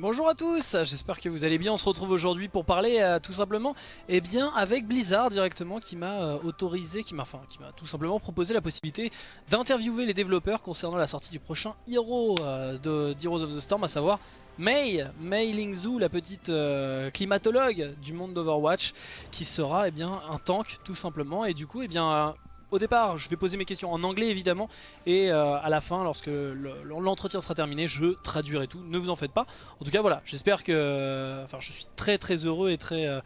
Bonjour à tous, j'espère que vous allez bien. On se retrouve aujourd'hui pour parler euh, tout simplement eh bien, avec Blizzard directement qui m'a euh, autorisé, qui m'a enfin, qui m'a tout simplement proposé la possibilité d'interviewer les développeurs concernant la sortie du prochain Hero euh, de Heroes of the Storm, à savoir Mei, Mei Lingzhu, la petite climatologue du monde d'Overwatch, qui sera eh bien, un tank tout simplement. Et du coup, eh bien, au départ, je vais poser mes questions en anglais évidemment, et euh, à la fin, lorsque le- l'entretien sera terminé, je traduirai tout. Ne vous en faites pas. En tout cas, voilà, j'espère que, enfin, je suis très très heureux et très euh,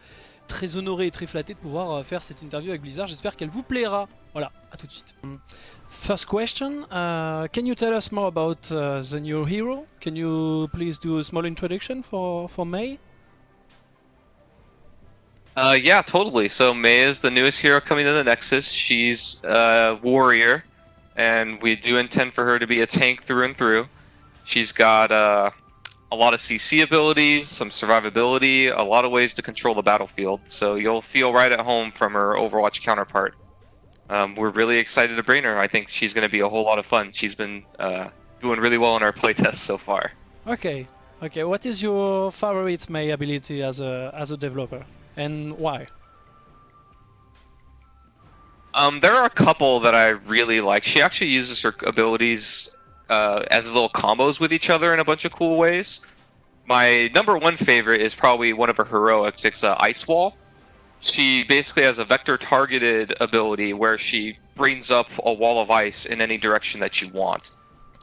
très honoré et très flatté de pouvoir euh, faire cette interview avec Blizzard. J'espère qu'elle vous plaira. Voilà, à tout de suite. First question, uh, can you tell us more about uh, the new hero? Can you please do a small introduction for for May? Uh, yeah, totally. So Mei is the newest hero coming to the Nexus. She's a warrior, and we do intend for her to be a tank through and through. She's got uh, a lot of CC abilities, some survivability, a lot of ways to control the battlefield. So you'll feel right at home from her Overwatch counterpart. Um, we're really excited to bring her. I think she's going to be a whole lot of fun. She's been uh, doing really well in our playtest so far. Okay, okay. What is your favorite Mei ability as a as a developer, and why? Um, there are a couple that I really like. She actually uses her abilities uh, as little combos with each other in a bunch of cool ways. My number one favorite is probably one of her heroics. It's uh, Ice Wall. She basically has a vector targeted ability where she brings up a wall of ice in any direction that you want.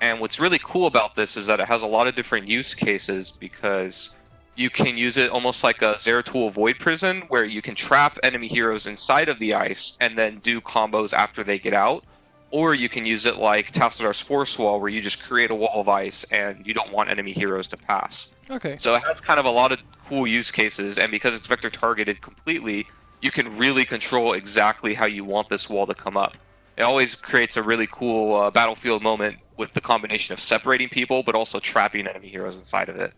And what's really cool about this is that it has a lot of different use cases because you can use it almost like a Zeratul Void Prison, where you can trap enemy heroes inside of the ice and then do combos after they get out. Or you can use it like Tassadar's Force Wall, where you just create a wall of ice and you don't want enemy heroes to pass. Okay. So it has kind of a lot of cool use cases, and because it's vector targeted completely, you can really control exactly how you want this wall to come up. It always creates a really cool uh, battlefield moment with the combination of separating people, but also trapping enemy heroes inside of it.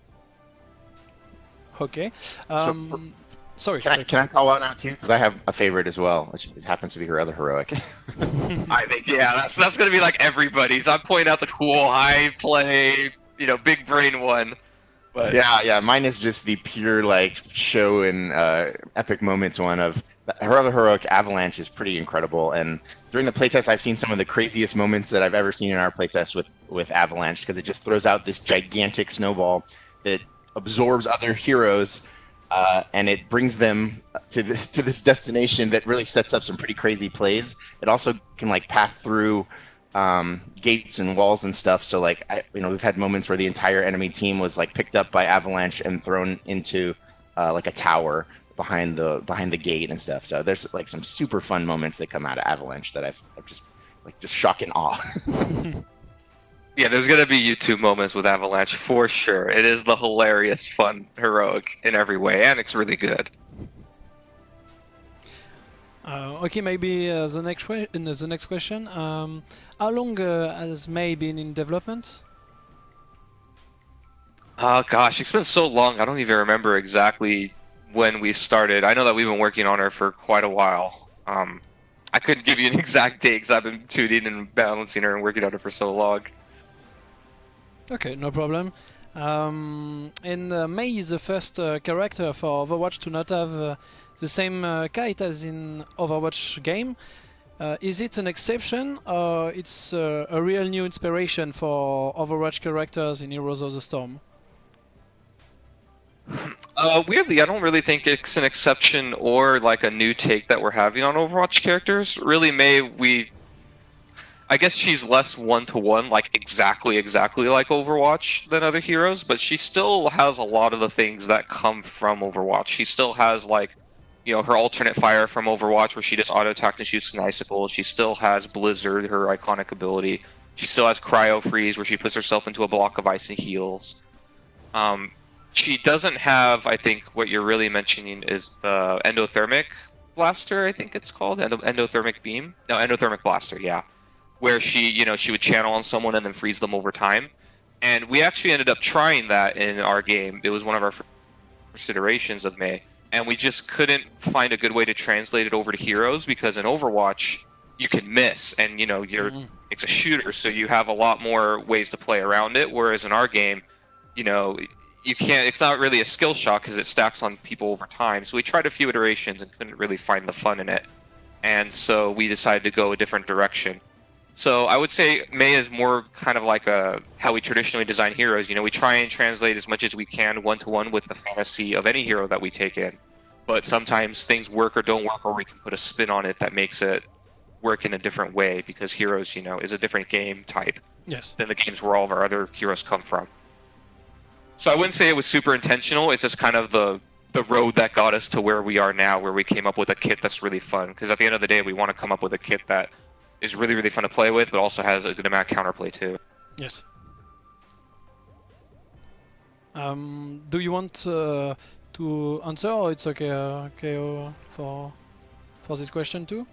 Okay. for- Um, sorry. Can I, can I call out out too? Because I have a favorite as well, which happens to be her other heroic. I think yeah, that's that's gonna be like everybody's. I'm pointing out the cool high play, you know, big brain one. But yeah, yeah. Mine is just the pure like show and uh, epic moments one of her other heroic Avalanche is pretty incredible. And during the playtest, I've seen some of the craziest moments that I've ever seen in our playtest with with Avalanche because it just throws out this gigantic snowball that absorbs other heroes. Uh, and it brings them to the, to this destination that really sets up some pretty crazy plays. It also can like path through um, gates and walls and stuff. So like I, you know we've had moments where the entire enemy team was like picked up by avalanche and thrown into uh, like a tower behind the behind the gate and stuff. So there's like some super fun moments that come out of avalanche that I've, I've just like just shock and awe. yeah, there's gonna be YouTube moments with Avalanche for sure. It is the hilarious, fun, heroic in every way, and it's really good. Uh, okay, maybe uh, the next uh, the next question. Um, how long uh, has Mei been in development? Oh gosh, it's been so long. I don't even remember exactly when we started. I know that we've been working on her for quite a while. Um, I couldn't give you an exact date because I've been tuning and balancing her and working on her for so long. Okay, no problem. Um, and uh, Mei is the first uh, character for Overwatch to not have uh, the same uh, kite as in Overwatch game. Uh, is it an exception or it's uh, a real new inspiration for Overwatch characters in Heroes of the Storm? Weirdly, I don't really think it's an exception or like a new take that we're having on Overwatch characters. Really, Mei, we. I guess she's less one to one, like exactly, exactly like Overwatch than other heroes, but she still has a lot of the things that come from Overwatch. She still has, like, you know, her alternate fire from Overwatch where she just auto attacks and shoots an icicle. She still has Blizzard, her iconic ability. She still has Cryo Freeze where she puts herself into a block of ice and heals. Um, she doesn't have i think what you're really mentioning is the endothermic blaster i think it's called Endo- endothermic beam no endothermic blaster yeah where she you know she would channel on someone and then freeze them over time and we actually ended up trying that in our game it was one of our first iterations of Mei and we just couldn't find a good way to translate it over to heroes because in overwatch you can miss and you know you're Mhm. it's a shooter so you have a lot more ways to play around it whereas in our game you know you can't. It's not really a skill shot because it stacks on people over time. So we tried a few iterations and couldn't really find the fun in it, and so we decided to go a different direction. So I would say Mei is more kind of like a how we traditionally design heroes. You know, we try and translate as much as we can one to one with the fantasy of any hero that we take in. But sometimes things work or don't work, or we can put a spin on it that makes it work in a different way because Heroes, you know, is a different game type Yes. than the games where all of our other heroes come from. So I wouldn't say it was super intentional. It's just kind of the the road that got us to where we are now, where we came up with a kit that's really fun. Because at the end of the day, we want to come up with a kit that is really really fun to play with, but also has a good amount of counterplay too. Yes. Um, do you want uh, to answer, or it's okay, uh, okay uh, for for this question too?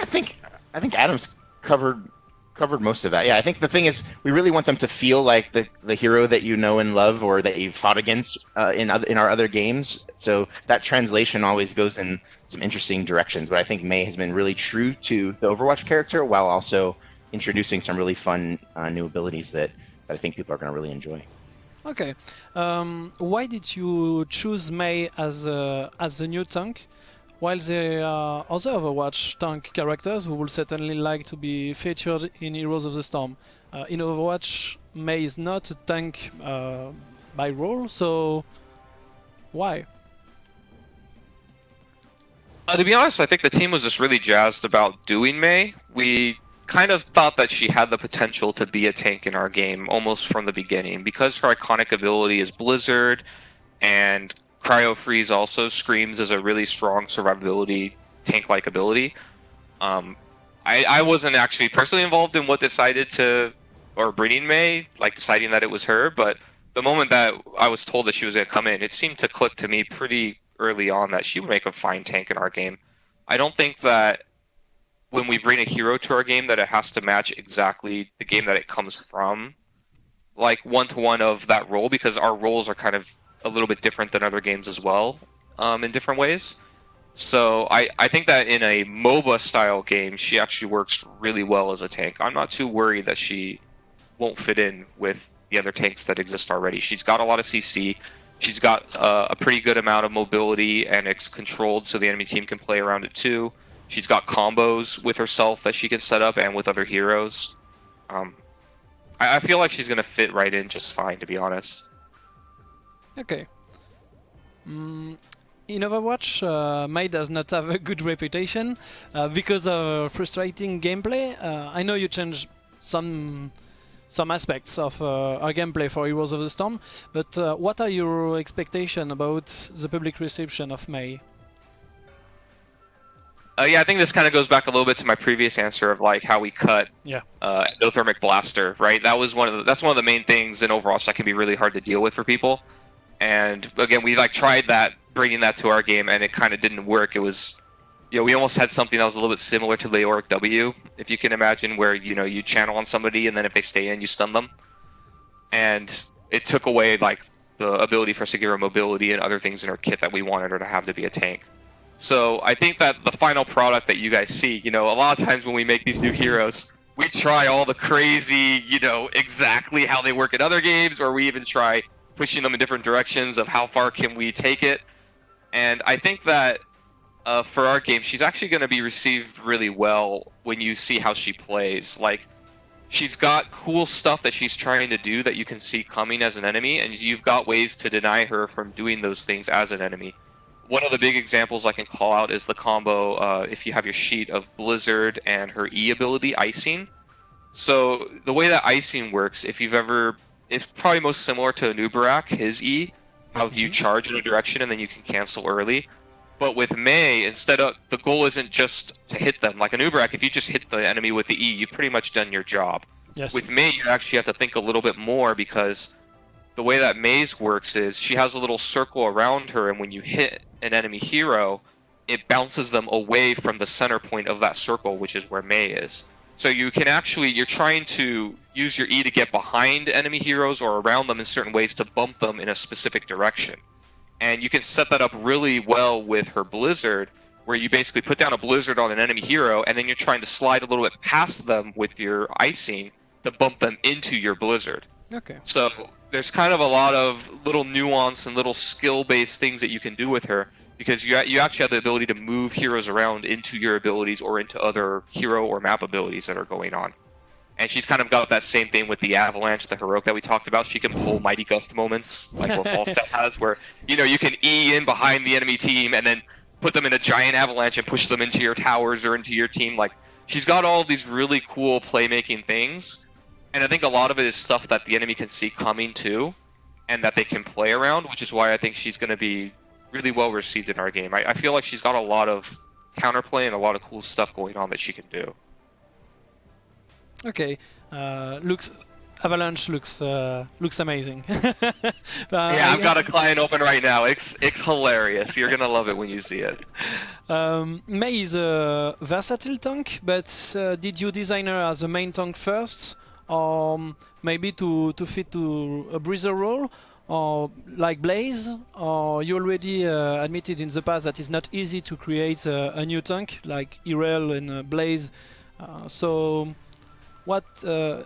I think I think Adam's covered covered most of that. Yeah, I think the thing is we really want them to feel like the, the hero that you know and love or that you've fought against uh, in other in our other games. So that translation always goes in some interesting directions. But I think Mei has been really true to the Overwatch character while also introducing some really fun uh, new abilities that, that I think people are going to really enjoy. Okay. Um, why did you choose Mei as a, as the new tank, while there are other Overwatch tank characters who will certainly like to be featured in Heroes of the Storm? Uh, in Overwatch, Mei is not a tank uh, by role, so why? Uh, to be honest, I think the team was just really jazzed about doing Mei. We kind of thought that she had the potential to be a tank in our game almost from the beginning because her iconic ability is Blizzard and Cryo Freeze also screams as a really strong survivability tank like ability. Um, I, I wasn't actually personally involved in what decided to or bringing Mei, like deciding that it was her, but the moment that I was told that she was going to come in, it seemed to click to me pretty early on that she would make a fine tank in our game. I don't think that when we bring a hero to our game that it has to match exactly the game that it comes from, like one to one of that role, because our roles are kind of a little bit different than other games as well, um, in different ways. So I, I think that in a MOBA style game, she actually works really well as a tank. I'm not too worried that she won't fit in with the other tanks that exist already. She's got a lot of CC. She's got uh, a pretty good amount of mobility, and it's controlled so the enemy team can play around it too. She's got combos with herself that she can set up and with other heroes. Um, I, I feel like she's gonna fit right in just fine, to be honest. Okay. Mm, in Overwatch, uh, Mei does not have a good reputation uh, because of frustrating gameplay. Uh, I know you changed some some aspects of uh, our gameplay for Heroes of the Storm, but uh, what are your expectations about the public reception of Mei? Uh, yeah, I think this kind of goes back a little bit to my previous answer of like how we cut Yeah. uh, endothermic blaster, right? That was one of the, that's one of the main things in Overwatch that can be really hard to deal with for people. And again, we like tried that, bringing that to our game, and it kind of didn't work. It was, you know, we almost had something that was a little bit similar to Leoric W, if you can imagine, where you know you channel on somebody, and then if they stay in, you stun them. And it took away like the ability for Segura mobility and other things in her kit that we wanted her to have to be a tank. So I think that the final product that you guys see, you know, a lot of times when we make these new heroes, we try all the crazy, you know, exactly how they work in other games, or we even try pushing them in different directions of how far can we take it. And I think that uh, for our game, she's actually going to be received really well when you see how she plays. Like, she's got cool stuff that she's trying to do that you can see coming as an enemy, and you've got ways to deny her from doing those things as an enemy one of the big examples I can call out is the combo uh, if you have your sheet of Blizzard and her E ability, Icing. So the way that Icing works, if you've ever, it's probably most similar to Anub'arak, his E, how you mm-hmm. charge in a direction and then you can cancel early. But with Mei, instead of the goal isn't just to hit them. Like a Anub'arak, if you just hit the enemy with the E, you've pretty much done your job. Yes. With Mei, you actually have to think a little bit more because the way that Mei's works is she has a little circle around her, and when you hit an enemy hero, it bounces them away from the center point of that circle, which is where Mei is. So you can actually, you're trying to use your E to get behind enemy heroes or around them in certain ways to bump them in a specific direction. And you can set that up really well with her Blizzard, where you basically put down a Blizzard on an enemy hero, and then you're trying to slide a little bit past them with your icing to bump them into your Blizzard. Okay. So there's kind of a lot of little nuance and little skill-based things that you can do with her because you you actually have the ability to move heroes around into your abilities or into other hero or map abilities that are going on. And she's kind of got that same thing with the Avalanche, the heroic that we talked about. She can pull Mighty Gust moments, like what Falstad has, where you know you can E in behind the enemy team and then put them in a giant avalanche and push them into your towers or into your team. Like she's got all these really cool playmaking things, and I think a lot of it is stuff that the enemy can see coming too, and that they can play around, which is why I think she's going to be really well received in our game. I, I feel like she's got a lot of counterplay and a lot of cool stuff going on that she can do. Okay. Uh, looks Avalanche looks uh, looks amazing. Uh, yeah, I've got a client open right now. It's it's hilarious. You're gonna love it when you see it. Um, Mei is a versatile tank, but uh, did you design her as a main tank first, or um, maybe to to fit to a bruiser role, or like Blaze, or you already uh, admitted in the past that it's not easy to create a, a new tank like Yrel and uh, Blaze. Uh, so, what uh,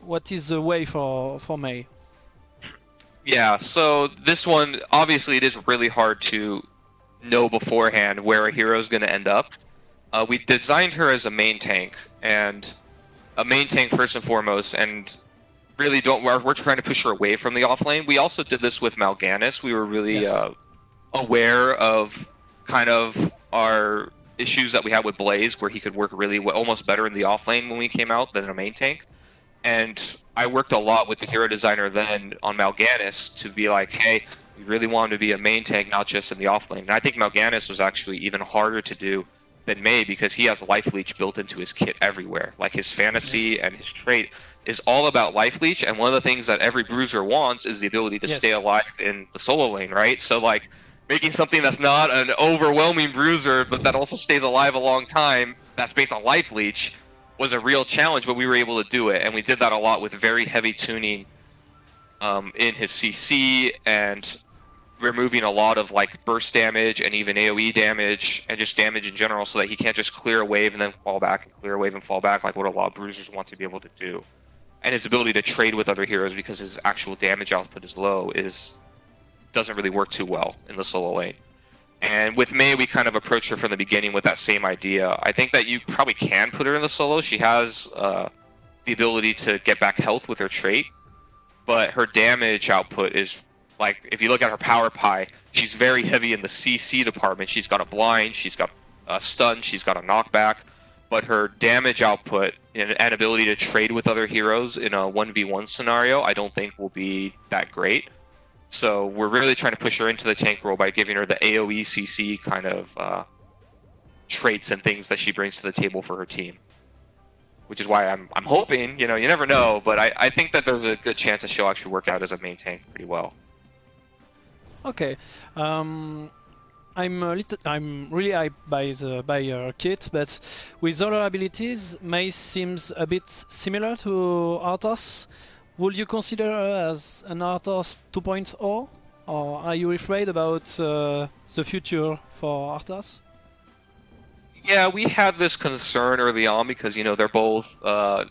what is the way for for Mei? Yeah, so this one obviously it is really hard to know beforehand where a hero is going to end up. Uh, we designed her as a main tank and a main tank first and foremost, and really don't we're, we're trying to push her away from the off lane. We also did this with Mal'Ganis. We were really Yes. uh, aware of kind of our issues that we had with Blaze, where he could work really well, almost better in the off lane when we came out than a main tank. And I worked a lot with the hero designer then on Mal'Ganis to be like, hey, we really want him to be a main tank, not just in the off lane. And I think Mal'Ganis was actually even harder to do than May because he has life leech built into his kit everywhere. Like his fantasy and his trait is all about life leech, and one of the things that every bruiser wants is the ability to Yes. stay alive in the solo lane, right? So like making something that's not an overwhelming bruiser, but that also stays alive a long time, that's based on life leech, was a real challenge, but we were able to do it, and we did that a lot with very heavy tuning um, in his CC and removing a lot of like burst damage and even AoE damage and just damage in general, so that he can't just clear a wave and then fall back and clear a wave and fall back like what a lot of bruisers want to be able to do. And his ability to trade with other heroes because his actual damage output is low is doesn't really work too well in the solo lane. And with Mei, we kind of approached her from the beginning with that same idea. I think that you probably can put her in the solo. She has uh, the ability to get back health with her trait, but her damage output is like if you look at her power pie, she's very heavy in the CC department. She's got a blind, she's got a stun, she's got a knockback, but her damage output and, and ability to trade with other heroes in a 1v1 scenario, I don't think will be that great. So we're really trying to push her into the tank role by giving her the AoE CC kind of uh, traits and things that she brings to the table for her team. Which is why I'm, I'm hoping, you know, you never know, but I, I think that there's a good chance that she'll actually work out as a main tank pretty well. Okay. Um, I'm a little, I'm really hyped by the by your kit, but with other abilities, Mei seems a bit similar to Arthas. Would you consider her as an Arthas 2.0, or are you afraid about uh, the future for Arthas? Yeah, we had this concern early on because you know they're both uh,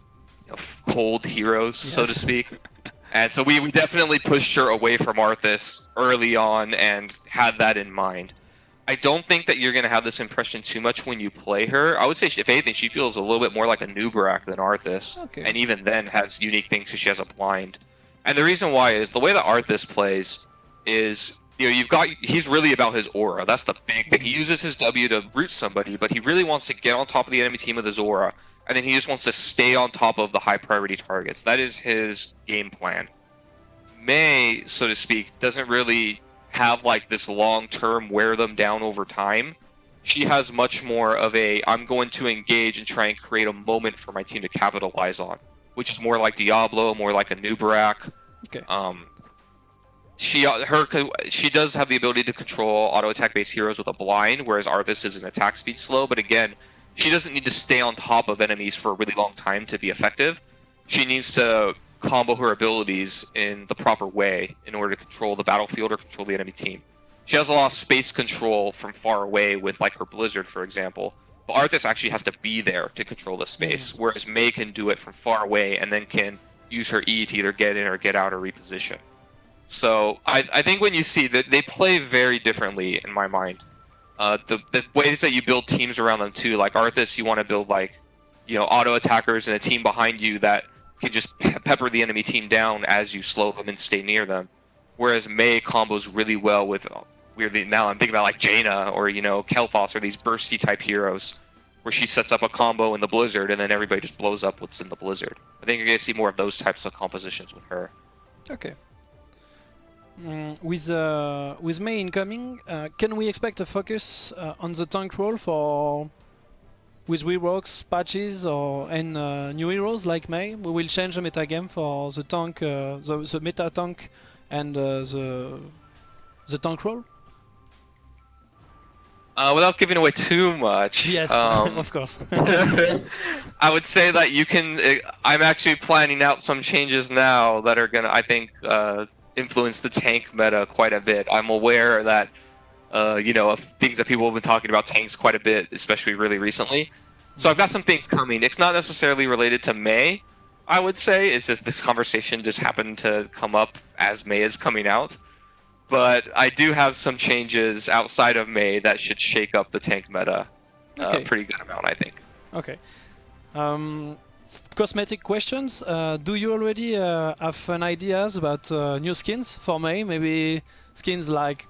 you know, cold heroes, so to speak, and so we, we definitely pushed her away from Arthas early on and had that in mind. I don't think that you're going to have this impression too much when you play her. I would say, if anything, she feels a little bit more like a Anub'arak than Arthas, Okay. and even then has unique things because she has a blind. And the reason why is the way that Arthas plays is you know you've got he's really about his aura. That's the big thing. He uses his W to root somebody, but he really wants to get on top of the enemy team with his aura, and then he just wants to stay on top of the high priority targets. That is his game plan. Mei, so to speak, doesn't really have like this long term wear them down over time. She has much more of a I'm going to engage and try and create a moment for my team to capitalize on, which is more like Diablo, more like a Anub'arak. Okay. Um, she uh, her she does have the ability to control auto attack based heroes with a blind, whereas Arthas is an attack speed slow. But again, she doesn't need to stay on top of enemies for a really long time to be effective. She needs to combo her abilities in the proper way in order to control the battlefield or control the enemy team. She has a lot of space control from far away with like her Blizzard, for example. But Arthas actually has to be there to control the space, mm-hmm. whereas Mei can do it from far away and then can use her E to either get in or get out or reposition. So I, I think when you see that they play very differently in my mind. Uh, the the ways that you build teams around them too, like Arthas, you want to build like, you know, auto attackers and a team behind you that can just pe- pepper the enemy team down as you slow them and stay near them. Whereas Mei combos really well with weirdly now I'm thinking about like Jaina or you know Kael'thas or these bursty type heroes where she sets up a combo in the blizzard and then everybody just blows up what's in the blizzard. I think you're gonna see more of those types of compositions with her. Okay. Mm, with uh, with Mei incoming, uh, can we expect a focus uh, on the tank role for with reworks, patches, or and uh, new heroes like Mei? We will change the meta game for the tank, uh, the, the meta tank, and uh, the the tank role. Uh, without giving away too much, Yes, um, of course. I would say that you can. uh, I'm actually planning out some changes now that are gonna, I think, uh, influence the tank meta quite a bit. I'm aware that, uh, you know, of things that people have been talking about tanks quite a bit, especially really recently. So I've got some things coming. It's not necessarily related to Mei. I would say it's just this conversation just happened to come up as Mei is coming out. But I do have some changes outside of Mei that should shake up the tank meta uh, Okay. a pretty good amount, I think. Okay. Um, cosmetic questions. Uh, do you already uh, have fun ideas about uh, new skins for Mei? Maybe skins like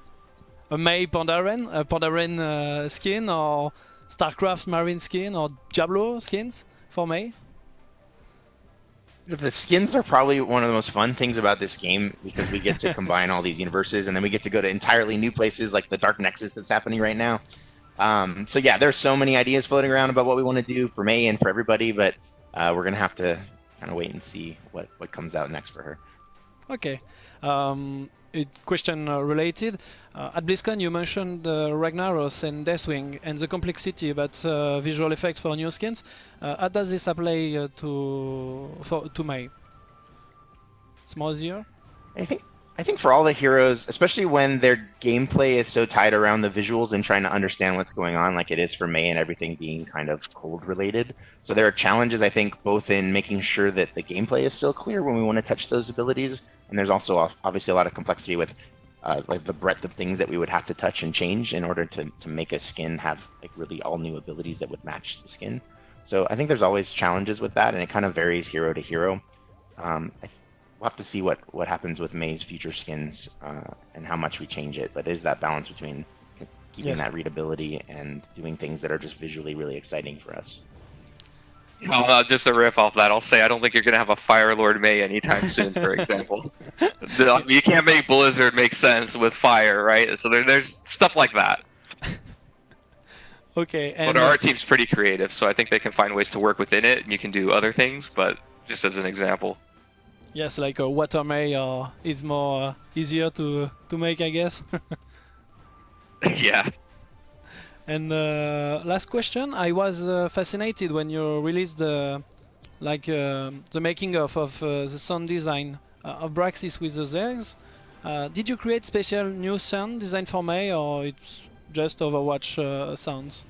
a Mei Pandaren, a Pandaren uh, skin, or StarCraft Marine skin, or Diablo skins for Mei? The skins are probably one of the most fun things about this game because we get to combine all these universes and then we get to go to entirely new places like the Dark Nexus that's happening right now. Um, so yeah, there's so many ideas floating around about what we want to do for Mei and for everybody, but uh, we're gonna have to kind of wait and see what what comes out next for her. Okay. Um, a question uh, related. Uh, at BlizzCon, you mentioned uh, Ragnaros and Deathwing and the complexity about uh, visual effects for new skins. Uh, how does this apply uh, to for to Mei? It's more easier. I think I think for all the heroes, especially when their gameplay is so tied around the visuals and trying to understand what's going on, like it is for Mei and everything being kind of cold related. So there are challenges, I think, both in making sure that the gameplay is still clear when we want to touch those abilities, and there's also obviously a lot of complexity with uh, like the breadth of things that we would have to touch and change in order to to make a skin have like really all new abilities that would match the skin. So I think there's always challenges with that, and it kind of varies hero to hero. Um, I we'll have to see what what happens with Mei's future skins uh, and how much we change it. But it is that balance between keeping Yes. that readability and doing things that are just visually really exciting for us. Well, uh, just a riff off that, I'll say I don't think you're going to have a Fire Lord Mei anytime soon, for example. The- you can't make Blizzard make sense with fire, right? So there, there's stuff like that. Okay. And But uh, our team's pretty creative, so I think they can find ways to work within it, and you can do other things, but just as an example. Yes, like a water Mei or it's more uh, easier to to make, I guess. yeah. And uh, last question, I was uh, fascinated when you released the like uh, the making of of uh, the sound design uh, of Braxis with the Zergs. Uh, did you create special new sound design for Mei, or it's just Overwatch uh, sounds?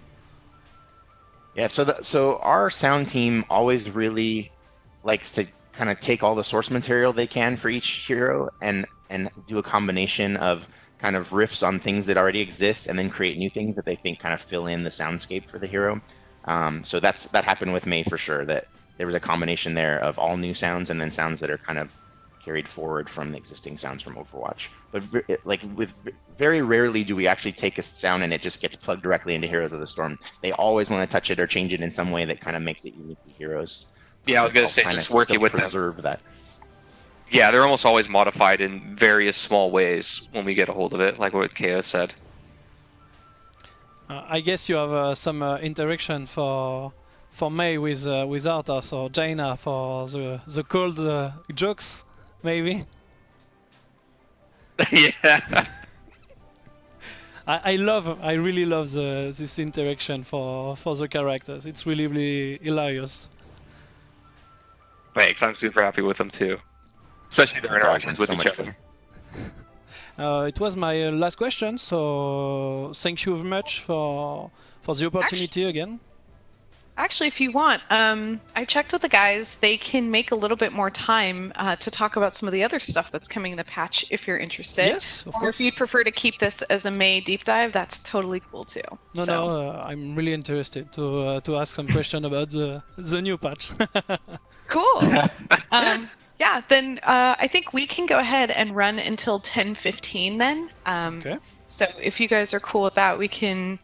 Yeah, so the, so our sound team always really likes to kind of take all the source material they can for each hero and and do a combination of kind of riffs on things that already exist and then create new things that they think kind of fill in the soundscape for the hero. Um, so that's that happened with Mei for sure. That there was a combination there of all new sounds and then sounds that are kind of carried forward from the existing sounds from Overwatch. But like with very rarely do we actually take a sound and it just gets plugged directly into Heroes of the Storm. They always want to touch it or change it in some way that kind of makes it unique to Heroes. Yeah, I was going to say, kinda just working still with them. preserve that. Yeah, they're almost always modified in various small ways when we get a hold of it, like what Kea said. Uh, I guess you have uh, some uh, interaction for for Mei with uh, with Arthas or Jaina for the the cold uh, jokes, maybe. yeah. I, I love, I really love the, this interaction for for the characters. It's really, really hilarious. Thanks, I'm super happy with them too. Especially their interactions with so each other. Uh, it was my uh, last question, so thank you very much for for the opportunity again. Actually, if you want, um, I checked with the guys. They can make a little bit more time uh, to talk about some of the other stuff that's coming in the patch if you're interested. Yes, of or course. if you'd prefer to keep this as a Mei deep dive, that's totally cool too. No, So- no, uh, I'm really interested to uh, to ask some question about the the new patch. Cool. um, yeah, then uh, I think we can go ahead and run until 10:15 then. Um, okay. So if you guys are cool with that, we can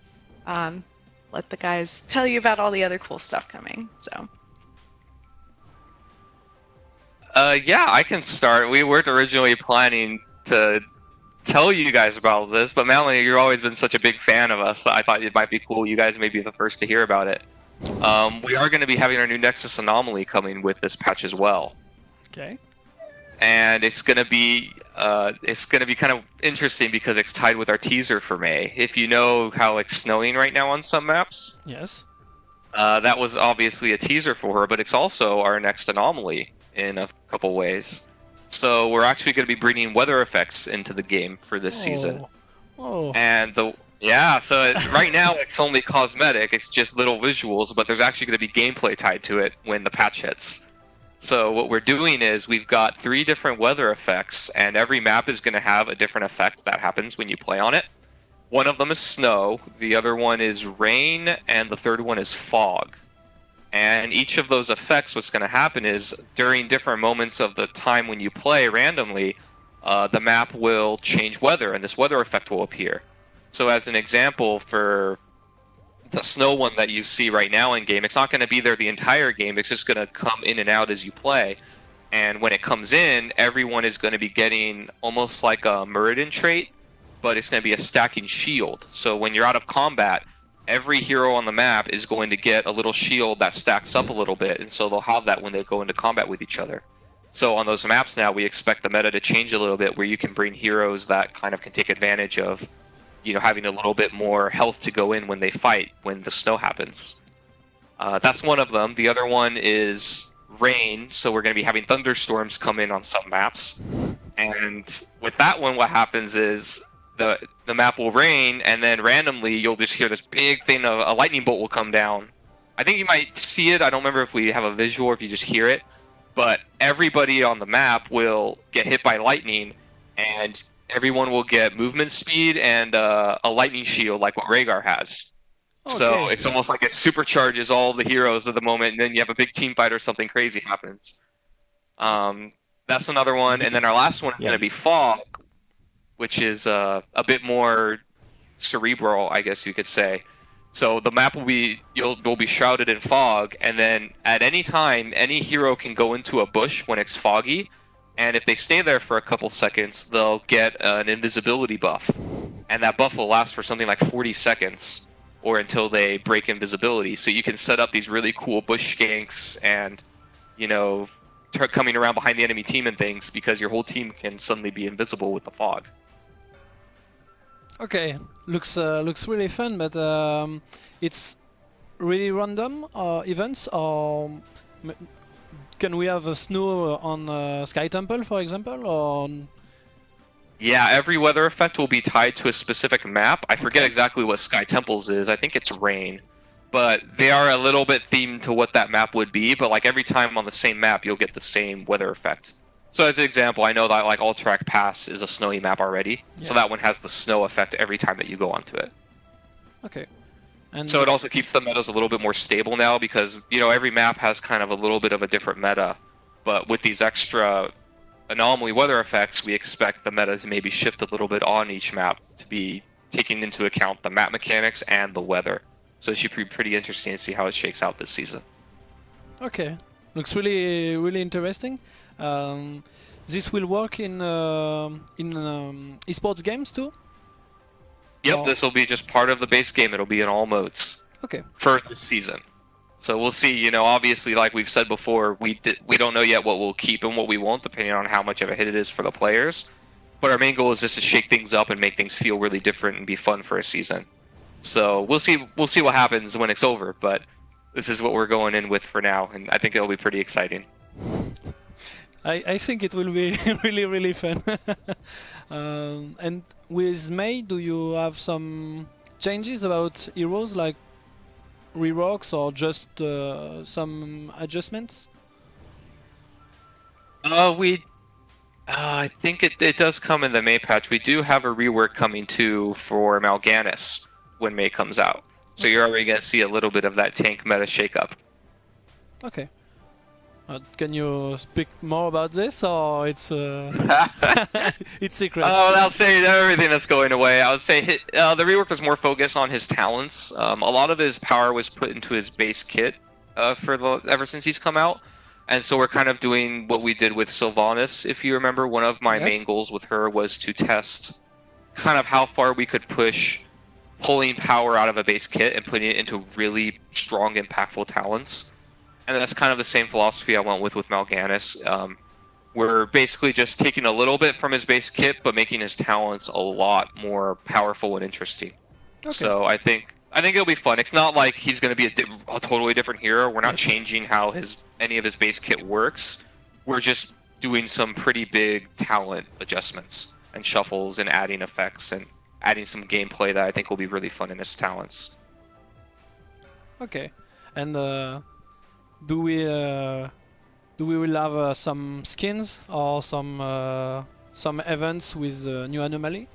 um, let the guys tell you about all the other cool stuff coming. So Uh, yeah, I can start. We weren't originally planning to tell you guys about this, but Melanie, you've always been such a big fan of us. I thought it might be cool. You guys may be the first to hear about it. Um, we are going to be having our new Nexus Anomaly coming with this patch as well, Okay. And it's going to be uh, it's going to be kind of interesting because it's tied with our teaser for Mei. If you know how it's snowing right now on some maps, Yes. uh, that was obviously a teaser for her, but it's also our next anomaly in a couple ways. So we're actually going to be bringing weather effects into the game for this season, Oh. Oh. and the yeah. So it, right now it's only cosmetic; it's just little visuals, but there's actually going to be gameplay tied to it when the patch hits. So what we're doing is we've got three different weather effects, and every map is going to have a different effect that happens when you play on it. One of them is snow, the other one is rain, and the third one is fog. And each of those effects, what's going to happen is during different moments of the time when you play randomly, uh, the map will change weather, and this weather effect will appear. So, as an example, for the snow one that you see right now in game, it's not going to be there the entire game. It's just going to come in and out as you play. And when it comes in, everyone is going to be getting almost like a Muradin trait, but it's going to be a stacking shield. So when you're out of combat, every hero on the map is going to get a little shield that stacks up a little bit, and so they'll have that when they go into combat with each other. So on those maps now, we expect the meta to change a little bit, where you can bring heroes that kind of can take advantage of, you know, having a little bit more health to go in when they fight when the snow happens. Uh, that's one of them. The other one is rain, so we're going to be having thunderstorms come in on some maps. And with that one, what happens is the the map will rain, and then randomly you'll just hear this big thing of a lightning bolt will come down. I think you might see it. I don't remember if we have a visual or if you just hear it, but everybody on the map will get hit by lightning, and everyone will get movement speed and uh, a lightning shield like what Rehgar has. So Okay. it's almost like it supercharges all the heroes of the moment, and then you have a big team fight or something crazy happens. Um, that's another one, and then our last one is Yeah. going to be fog, which is uh, a bit more cerebral, I guess you could say. So the map will be you'll will be shrouded in fog, and then at any time, any hero can go into a bush when it's foggy, and if they stay there for a couple seconds, they'll get an invisibility buff, and that buff will last for something like 40 seconds, or until they break invisibility. So you can set up these really cool bush skanks and, you know, coming around behind the enemy team and things because your whole team can suddenly be invisible with the fog. Okay, looks uh, looks really fun, but um, it's really random uh, events. Or can we have a snow on uh, Sky Temple, for example, or Yeah, every weather effect will be tied to a specific map. I forget Okay. exactly what Sky Temples is. I think it's rain. But they are a little bit themed to what that map would be, but like every time on the same map you'll get the same weather effect. So as an example, I know that like Alterac Pass is a snowy map already. So that one has the snow effect every time that you go onto it. okay? And So it also keeps the metas a little bit more stable now because you know every map has kind of a little bit of a different meta, but with these extra anomaly weather effects, we expect the meta to maybe shift a little bit on each map to be taking into account the map mechanics and the weather. So it should be pretty interesting to see how it shakes out this season. Okay, looks really really interesting. Um, this will work in um in um, esports games too. Yep, Oh. this will be just part of the base game. It'll be in all modes. Okay. for this season. So we'll see. You know, obviously, like we've said before, we di- we don't know yet what we'll keep and what we won't, depending on how much of a hit it is for the players. But our main goal is just to shake things up and make things feel really different and be fun for a season. So we'll see. We'll see what happens when it's over. But this is what we're going in with for now, and I think it'll be pretty exciting. I, I think it will be really really fun. um, and with Mei, do you have some changes about heroes? Like reworks or just uh, some adjustments? Uh, we. Uh, I think it, it does come in the Mei patch. We do have a rework coming too for Mal'Ganis when Mei comes out. So you're already going to see a little bit of that tank meta shakeup. Okay. Uh, can you speak more about this, or it's uh, it's secret? Uh, I'll say everything that's going away. I would say hi- uh, the rework was more focused on his talents. Um, a lot of his power was put into his base kit uh, for the ever since he's come out, and so we're kind of doing what we did with Sylvanas. If you remember, one of my Yes. main goals with her was to test kind of how far we could push pulling power out of a base kit and putting it into really strong, impactful talents. And that's kind of the same philosophy I went with with Mal'Ganis. Um, we're basically just taking a little bit from his base kit, but making his talents a lot more powerful and interesting. Okay. So I think I think it'll be fun. It's not like he's going to be a, di- a totally different hero. We're not changing how his any of his base kit works. We're just doing some pretty big talent adjustments and shuffles and adding effects and adding some gameplay that I think will be really fun in his talents. Okay, and uh, do we uh, do we will have uh, some skins or some uh, some events with uh, new anomaly?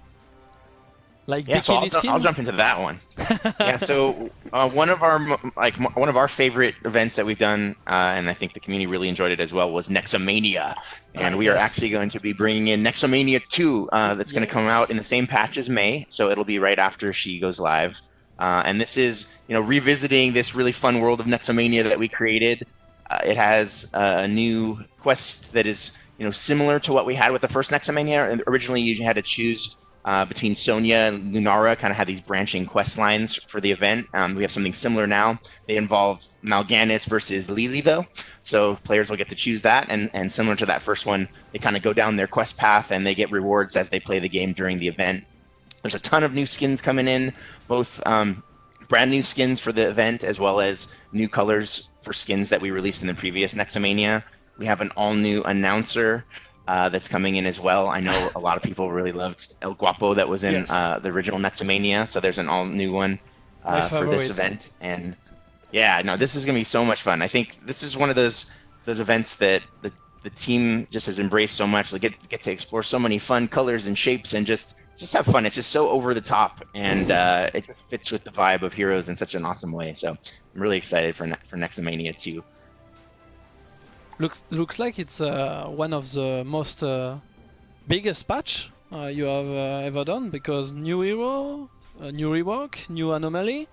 Like Yeah, so I'll? I'll jump into that one. yeah, so uh, one of our like one of our favorite events that we've done, uh, and I think the community really enjoyed it as well, was Nexomania, and Ah, we are actually going to be bringing in Nexomania 2. Uh, that's going to come out in the same patch as Mei, so it'll be right after she goes live. Uh, and this is you know revisiting this really fun world of Nexomania that we created. Uh, it has uh, a new quest that is you know similar to what we had with the first Nexomania. And Originally, you had to choose uh, between Sonya and Lunara, kind of had these branching quest lines for the event. Um, we have something similar now. They involve Mal'Ganis versus Li Li, though, so players will get to choose that. And and similar to that first one, they kind of go down their quest path and they get rewards as they play the game during the event. There's a ton of new skins coming in, both um, brand new skins for the event as well as new colors for skins that we released in the previous Nexomania. We have an all new announcer uh, that's coming in as well. I know a lot of people really loved El Guapo that was in Yes. uh, the original Nexomania, so there's an all new one uh, for this event. And yeah, no, this is gonna be so much fun. I think this is one of those those events that the the team just has embraced so much. They get get to explore so many fun colors and shapes and just just have fun. It's just so over the top and uh, it just fits with the vibe of Heroes in such an awesome way. So I'm really excited for ne- for Nexomania 2. Looks looks like it's uh, one of the most uh, biggest patch uh, you have uh, ever done because new hero, uh, new rework, new anomaly.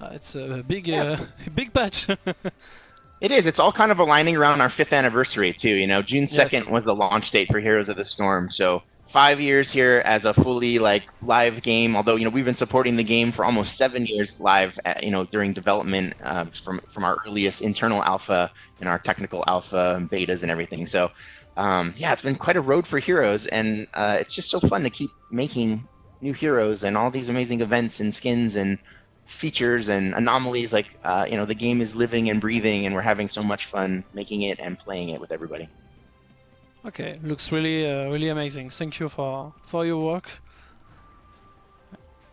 Uh, it's a big uh, big patch. It is. It's all kind of aligning around our fifth anniversary too. You know, June Yes. second was the launch date for Heroes of the Storm. So five years here as a fully like live game. Although you know we've been supporting the game for almost seven years live. At, you know during development uh, from from our earliest internal alpha and our technical alpha and betas and everything. So um, yeah, it's been quite a road for Heroes, and uh, it's just so fun to keep making new heroes and all these amazing events and skins and features and anomalies like uh, you know the game is living and breathing and we're having so much fun making it and playing it with everybody okay, looks really uh, really amazing. Thank you for for your work.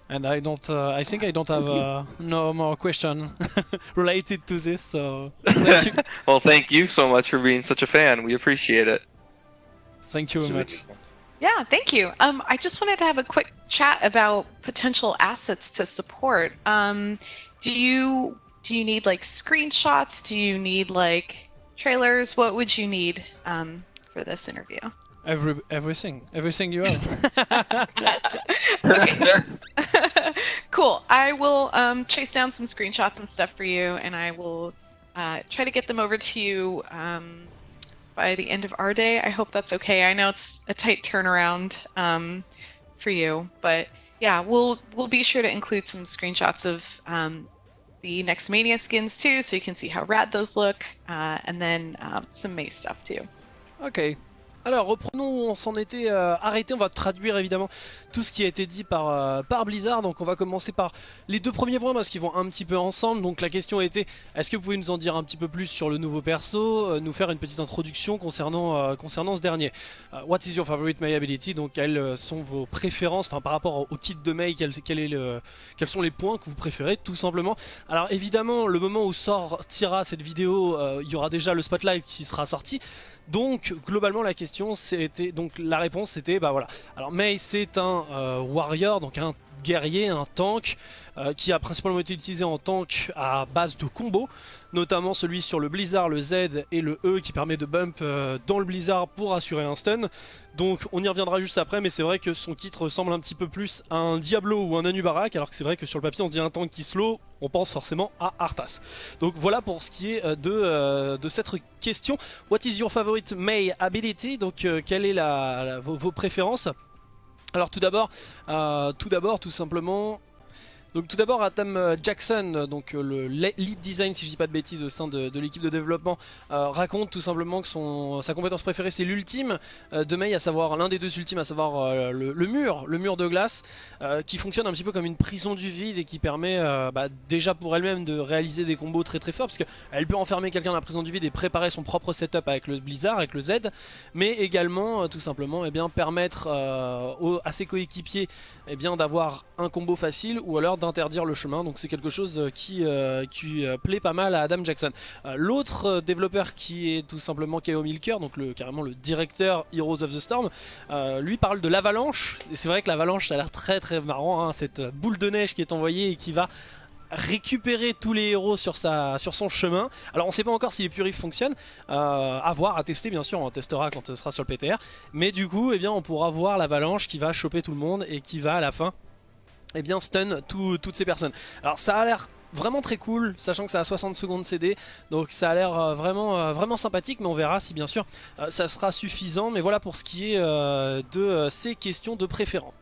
And I don't. Uh, I think I don't have uh, no more question related to this. So thank you, well, thank you so much for being such a fan. We appreciate it. thank you very much. Yeah, thank you. Um, I just wanted to have a quick chat about potential assets to support. Um, do you do you need like screenshots? Do you need like trailers? What would you need um, for this interview? Every everything, everything you have. okay. cool. I will um, chase down some screenshots and stuff for you, and I will uh, try to get them over to you um, by the end of our day. I hope that's okay. I know it's a tight turnaround um, for you, but yeah, we'll we'll be sure to include some screenshots of um, the Nexomania skins too, so you can see how rad those look, uh, and then um, some Mei stuff too. Okay, Alors reprenons où on s'en était euh, arrêté, on va traduire évidemment tout ce qui a été dit par, euh, par Blizzard, donc on va commencer par les deux premiers points parce qu'ils vont un petit peu ensemble, donc la question était est-ce que vous pouvez nous en dire un petit peu plus sur le nouveau perso, euh, nous faire une petite introduction concernant, concernant ce dernier? What is your favorite May ability, donc quelles sont vos préférences, enfin par rapport au, kit de May, quels sont les points que vous préférez tout simplement? Alors évidemment le moment où sortira cette vidéo, il y aura déjà le spotlight qui sera sorti, donc globalement la question c'était donc la réponse c'était bah voilà. Alors Mei c'est un euh, warrior donc un guerrier, un tank euh, qui a principalement été utilisé en tank à base de combos, notamment celui sur le blizzard, le Z et le E qui permet de bump euh, dans le blizzard pour assurer un stun. Donc on y reviendra juste après mais c'est vrai que son kit ressemble un petit peu plus à un Diablo ou un Anubarak alors que c'est vrai que sur le papier on se dit un tank qui slow, on pense forcément à Arthas. Donc voilà pour ce qui est euh, de, cette question. What is your favorite May ability? Donc quelle est vos préférences? Alors tout d'abord, euh, tout d'abord, tout simplement, donc tout d'abord Adam euh, Jackson, donc euh, le le- lead design si je dis pas de bêtises au sein de, l'équipe de développement, euh, raconte tout simplement que son, sa compétence préférée c'est l'ultime. Euh, de Mei, à savoir l'un des deux ultimes, à savoir euh, le, mur, le mur de glace, euh, qui fonctionne un petit peu comme une prison du vide et qui permet euh, bah, déjà pour elle-même de réaliser des combos très très forts, parce peut enfermer quelqu'un dans la prison du vide et préparer son propre setup avec le Blizzard, avec le Z, mais également euh, tout simplement eh bien, permettre euh, à ses coéquipiers eh d'avoir un combo facile ou alors d'interdire le chemin. Donc c'est quelque chose euh, qui, euh, qui euh, plaît pas mal à Adam Jackson. L'autre développeur qui est tout simplement K.O. Milker, donc le, carrément le directeur Heroes of the Storm, lui parle de l'avalanche. Et c'est vrai que l'avalanche ça a l'air très très marrant, hein, cette boule de neige qui est envoyée et qui va récupérer tous les héros sur, sa, sur son chemin. Alors on sait pas encore si les purifs fonctionnent, à voir, à tester bien sûr, on testera quand ce sera sur le PTR. Mais du coup, eh bien, on pourra voir l'avalanche qui va choper tout le monde et qui va à la fin eh bien, stun tout- toutes ces personnes. Alors ça a l'air vraiment très cool, sachant que ça a 60 secondes CD, donc ça a l'air euh, vraiment, euh, vraiment sympathique, mais on verra si bien sûr euh, ça sera suffisant. Mais voilà pour ce qui est de ces questions de préférence.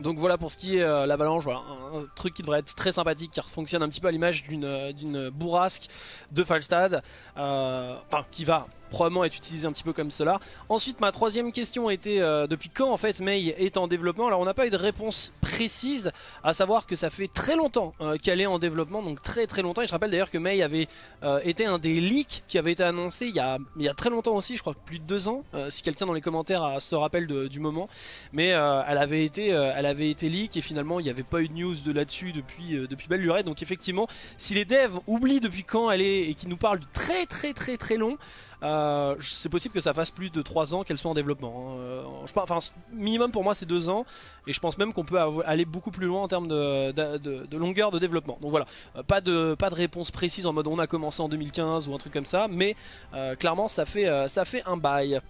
Donc voilà pour ce qui est euh, l'avalanche, voilà, un, truc qui devrait être très sympathique, qui fonctionne un petit peu à l'image d'une bourrasque de Falstad, enfin qui va probablement être utilisé un petit peu comme cela. Ensuite ma troisième question était euh, depuis quand en fait Mei est en développement? Alors on n'a pas eu de réponse précise, à savoir que ça fait très longtemps euh, qu'elle est en développement, donc très très longtemps. Et je rappelle d'ailleurs que Mei avait euh, été un des leaks qui avait été annoncé il y a, très longtemps aussi, je crois plus de deux ans, si quelqu'un dans les commentaires se rappelle de- du moment. Mais elle, avait été, elle avait été leak et finalement il n'y avait pas eu de news de là-dessus depuis, depuis belle lurette. Donc effectivement, si les devs oublient depuis quand elle est et qu'ils nous parlent du très très très très long, euh, c'est possible que ça fasse plus de 3 ans qu'elle soit en développement. hein. Euh, enfin, minimum pour moi c'est 2 ans et je pense même qu'on peut aller beaucoup plus loin en termes de, longueur de développement. Donc voilà, Euh, pas de, réponse précise en mode on a commencé en 2015 ou un truc comme ça, mais clairement ça fait un bail.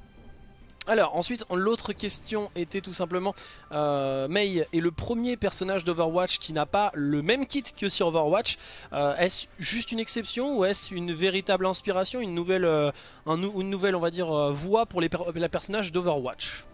Alors ensuite l'autre question était tout simplement euh, Mei est le premier personnage d'Overwatch qui n'a pas le même kit que sur Overwatch. Euh, Est-ce juste une exception ou est-ce une véritable inspiration, une nouvelle, euh, une nouvelle on va dire voie pour les personnages d'Overwatch?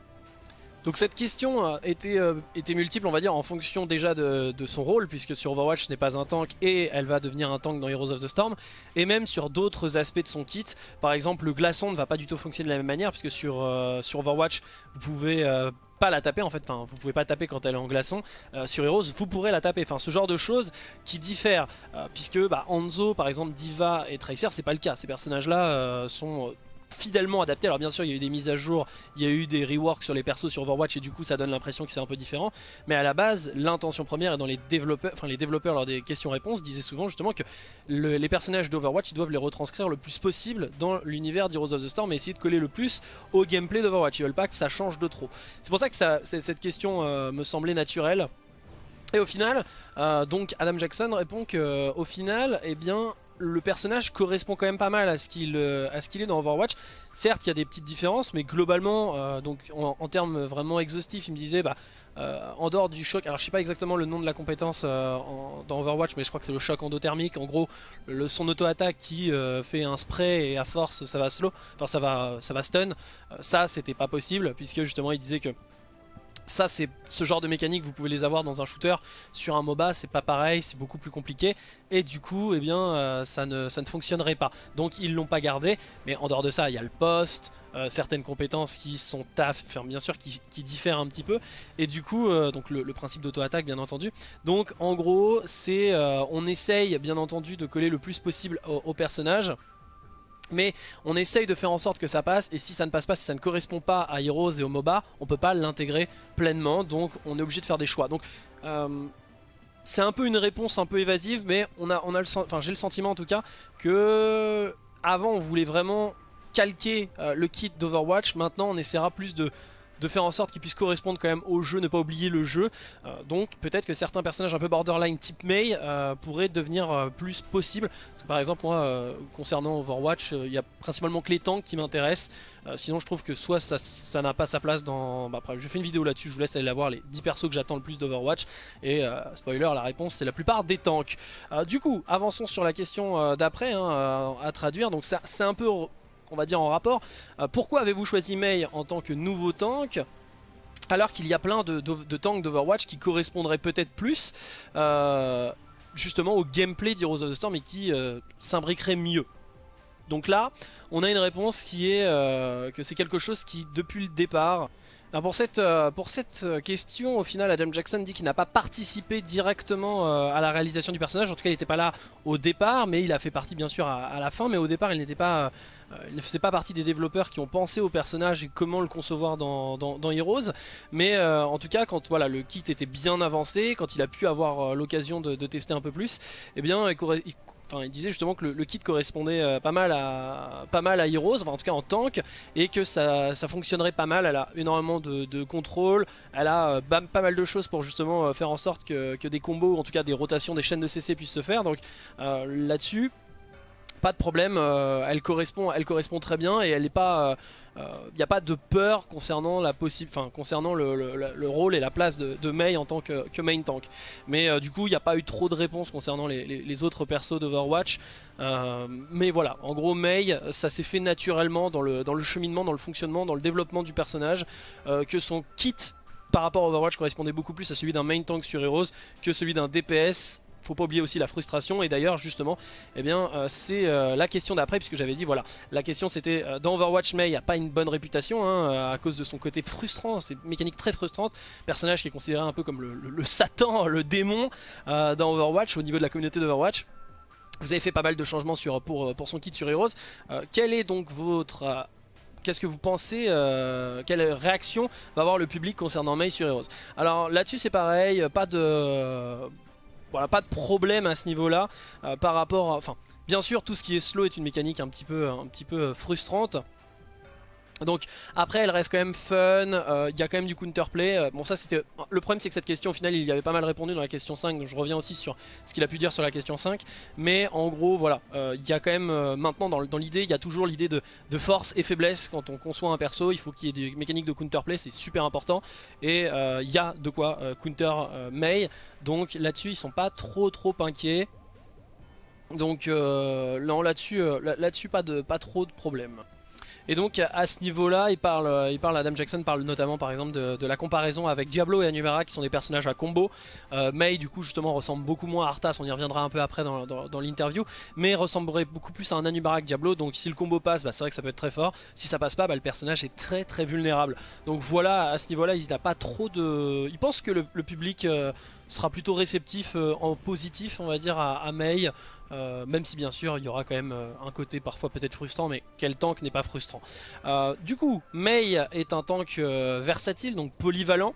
Donc cette question euh, était, euh, était multiple on va dire en fonction déjà de, son rôle puisque sur Overwatch ce n'est pas un tank et elle va devenir un tank dans Heroes of the Storm et même sur d'autres aspects de son kit. Par exemple le glaçon ne va pas du tout fonctionner de la même manière puisque sur, euh, Overwatch vous pouvez pas la taper en fait, enfin vous pouvez pas taper quand elle est en glaçon. Sur Heroes vous pourrez la taper, enfin ce genre de choses qui diffèrent puisque bah, par exemple Diva et Tracer c'est pas le cas, ces personnages là sont fidèlement adaptés, alors bien sûr il y a eu des mises à jour, il y a eu des reworks sur les persos sur Overwatch et du coup ça donne l'impression que c'est un peu différent, mais à la base l'intention première et dans les développeurs, enfin les développeurs lors des questions-réponses disaient souvent justement que le- les personnages d'Overwatch ils doivent les retranscrire le plus possible dans l'univers d'Heroes of the Storm et essayer de coller le plus au gameplay d'Overwatch, ils veulent pas que ça change de trop. C'est pour ça que cette question euh, me semblait naturelle. Et au final, euh, donc Adam Jackson répond que euh, au final, eh bien, le personnage correspond quand même pas mal à ce qu'il euh, à ce qu'il est dans Overwatch. Certes, il y a des petites différences, mais globalement, euh, donc en, termes vraiment exhaustifs, il me disait, bah, euh, en dehors du choc, alors je sais pas exactement le nom de la compétence en- dans Overwatch, mais je crois que c'est le choc endothermique. En gros, son auto-attaque qui fait un spray et à force ça va slow, enfin ça va ça va stun. Ça, c'était pas possible puisque justement il disait que ça c'est ce genre de mécanique vous pouvez les avoir dans un shooter. Sur un MOBA c'est pas pareil c'est beaucoup plus compliqué. Et du coup eh bien euh, ça, ne, fonctionnerait pas. Donc ils l'ont pas gardé. Mais en dehors de ça il y a le poste euh, certaines compétences qui sont taf enfin bien sûr qui, diffèrent un petit peu. Et du coup euh, donc le, principe d'auto-attaque bien entendu. Donc en gros c'est on essaye bien entendu de coller le plus possible au personnage mais on essaye de faire en sorte que ça passe et si ça ne passe pas, si ça ne correspond pas à Heroes et au MOBA, on peut pas l'intégrer pleinement donc on est obligé de faire des choix. Donc euh, c'est un peu une réponse un peu évasive mais on a, j'ai le sentiment en tout cas que avant on voulait vraiment calquer euh, le kit d'Overwatch, maintenant on essaiera plus de de faire en sorte qu'il puisse correspondre quand même au jeu, ne pas oublier le jeu. Euh, donc peut-être que certains personnages un peu borderline type Mei euh, pourraient devenir euh, plus possibles. Par exemple moi, concernant Overwatch, il y a principalement que les tanks qui m'intéressent. Sinon je trouve que soit ça n'a pas sa place dans... Bah, après, je fais une vidéo là-dessus, je vous laisse aller la voir, les 10 persos que j'attends le plus d'Overwatch. Et spoiler, la réponse c'est la plupart des tanks. Du coup, avançons sur la question d'après hein, à traduire. Donc ça c'est un peu on va dire en rapport. Euh, pourquoi avez-vous choisi Mei en tant que nouveau tank alors qu'il y a plein de, tanks d'Overwatch qui correspondraient peut-être plus euh, justement au gameplay d'Heroes of the Storm et qui euh, s'imbriqueraient mieux? Donc là, on a une réponse qui est euh, que c'est quelque chose qui, depuis le départ, pour cette, euh, euh, question, au final, Adam Jackson dit qu'il n'a pas participé directement euh, à la réalisation du personnage. En tout cas, il n'était pas là au départ, mais il a fait partie bien sûr à, la fin. Mais au départ, il n'était pas, ne faisait pas partie des développeurs qui ont pensé au personnage et comment le concevoir dans, Heroes. Mais en tout cas, quand voilà, le kit était bien avancé, quand il a pu avoir l'occasion de, de tester un peu plus, eh bien, il Enfin, il disait justement que le, kit correspondait euh, pas mal à pas mal à Heroes, enfin, en tout cas en tank, et que ça, ça fonctionnerait pas mal. Elle a énormément de, contrôle, elle a euh, pas mal de choses pour justement euh, faire en sorte que, que des combos, ou en tout cas des rotations, des chaînes de CC puissent se faire. Donc là-dessus, pas de problème, euh, elle correspond, elle correspond très bien et elle n'est pas, il n'y a pas de peur concernant la enfin concernant le, le- le- le rôle et la place de, de Mei en tant que, que main tank. Mais euh, du coup, il n'y a pas eu trop de réponses concernant les, les- autres persos d'Overwatch. Euh, mais voilà, en gros, Mei, ça s'est fait naturellement dans le, dans le cheminement, dans le fonctionnement, dans le développement du personnage, euh, que son kit par rapport à Overwatch correspondait beaucoup plus à celui d'un main tank sur Heroes que celui d'un DPS faut pas oublier aussi la frustration. Et d'ailleurs justement eh bien euh, c'est euh, la question d'après puisque j'avais dit voilà la question c'était euh, dans Overwatch Mei a pas une bonne réputation hein, à cause de son côté frustrant c'est mécanique très frustrante. Personnage qui est considéré un peu comme le, satan le démon dans Overwatch au niveau de la communauté d'Overwatch. Vous avez fait pas mal de changements sur, pour, pour son kit sur Heroes. Quel est donc votre Qu'est-ce que vous pensez Quelle réaction va avoir le public concernant Mei sur Heroes? Alors là-dessus c'est pareil, pas de voilà, pas de problème à ce niveau-là euh, par rapport à, enfin bien sûr tout ce qui est slow est une mécanique un petit peu un petit peu euh, frustrante. Donc après elle reste quand même fun, euh, il y a quand même du counterplay. Euh, bon ça c'était le problème c'est que cette question au final il y avait pas mal répondu dans la question 5 donc je reviens aussi sur ce qu'il a pu dire sur la question 5 mais en gros voilà euh, il y a quand même euh, maintenant dans, l'idée il y a toujours l'idée de, force et faiblesse quand on conçoit un perso. Il faut qu'il y ait des mécaniques de counterplay c'est super important. Et euh, il y a de quoi euh, counter euh, Mei donc là-dessus ils sont pas trop trop inquiets. Donc euh, là-dessus euh, là- là-dessus pas de pas trop de problème et donc à ce niveau-là, il parle, euh, il parle, Adam Jackson parle notamment par exemple de, la comparaison avec Diablo et Anumera qui sont des personnages à combo. Euh, Mei du coup justement ressemble beaucoup moins à Arthas, on y reviendra un peu après dans, l'interview, mais ressemblerait beaucoup plus à un Anubara que Diablo. Donc si le combo passe, bah, c'est vrai que ça peut être très fort. Si ça passe pas, bah, le personnage est très très vulnérable. Donc voilà, à ce niveau-là, il n'a pas trop de. Il pense que le, public euh, sera plutôt réceptif en positif, on va dire, à Mei. Euh, même si bien sûr il y aura quand même euh, un côté parfois peut-être frustrant, mais quel tank n'est pas frustrant Euh, Du coup, Mei est un tank versatile, donc polyvalent.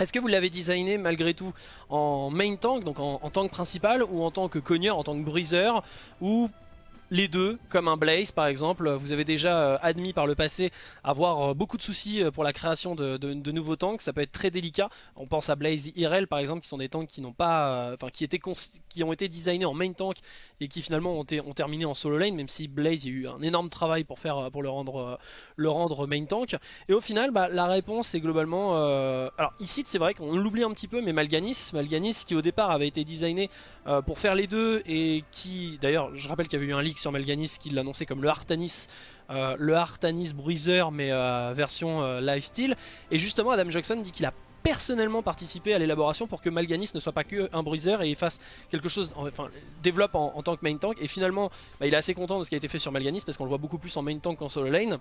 Est-ce que vous l'avez designé malgré tout en main tank, donc en, en tank principal, ou en tant que cogneur, en tant que briseur, ou les deux, comme un Blaze par exemple Vous avez déjà euh, admis par le passé avoir euh, beaucoup de soucis euh, pour la création de, nouveaux tanks, ça peut être très délicat. On pense à Blaze Irel par exemple, qui sont des tanks qui n'ont pas, enfin qui étaient qui ont été designés en main tank et qui finalement ont, ont terminé en solo lane, même si Blaze a eu un énorme travail pour faire, pour le rendre, le rendre main tank. Et au final, bah, la réponse est globalement, alors ici c'est vrai qu'on l'oublie un petit peu, mais Malganis, Malganis qui au départ avait été designé pour faire les deux et qui, d'ailleurs, je rappelle qu'il y avait eu un leak sur Malganis qui l'annonçait comme le Artanis euh, le Artanis Bruiser mais euh, version euh, lifestyle. Et justement Adam Jackson dit qu'il a personnellement participé à l'élaboration pour que Malganis ne soit pas que un bruiser et il fasse quelque chose, enfin développe en, en tant que main tank et finalement bah, il est assez content de ce qui a été fait sur Malganis parce qu'on le voit beaucoup plus en main tank qu'en solo lane.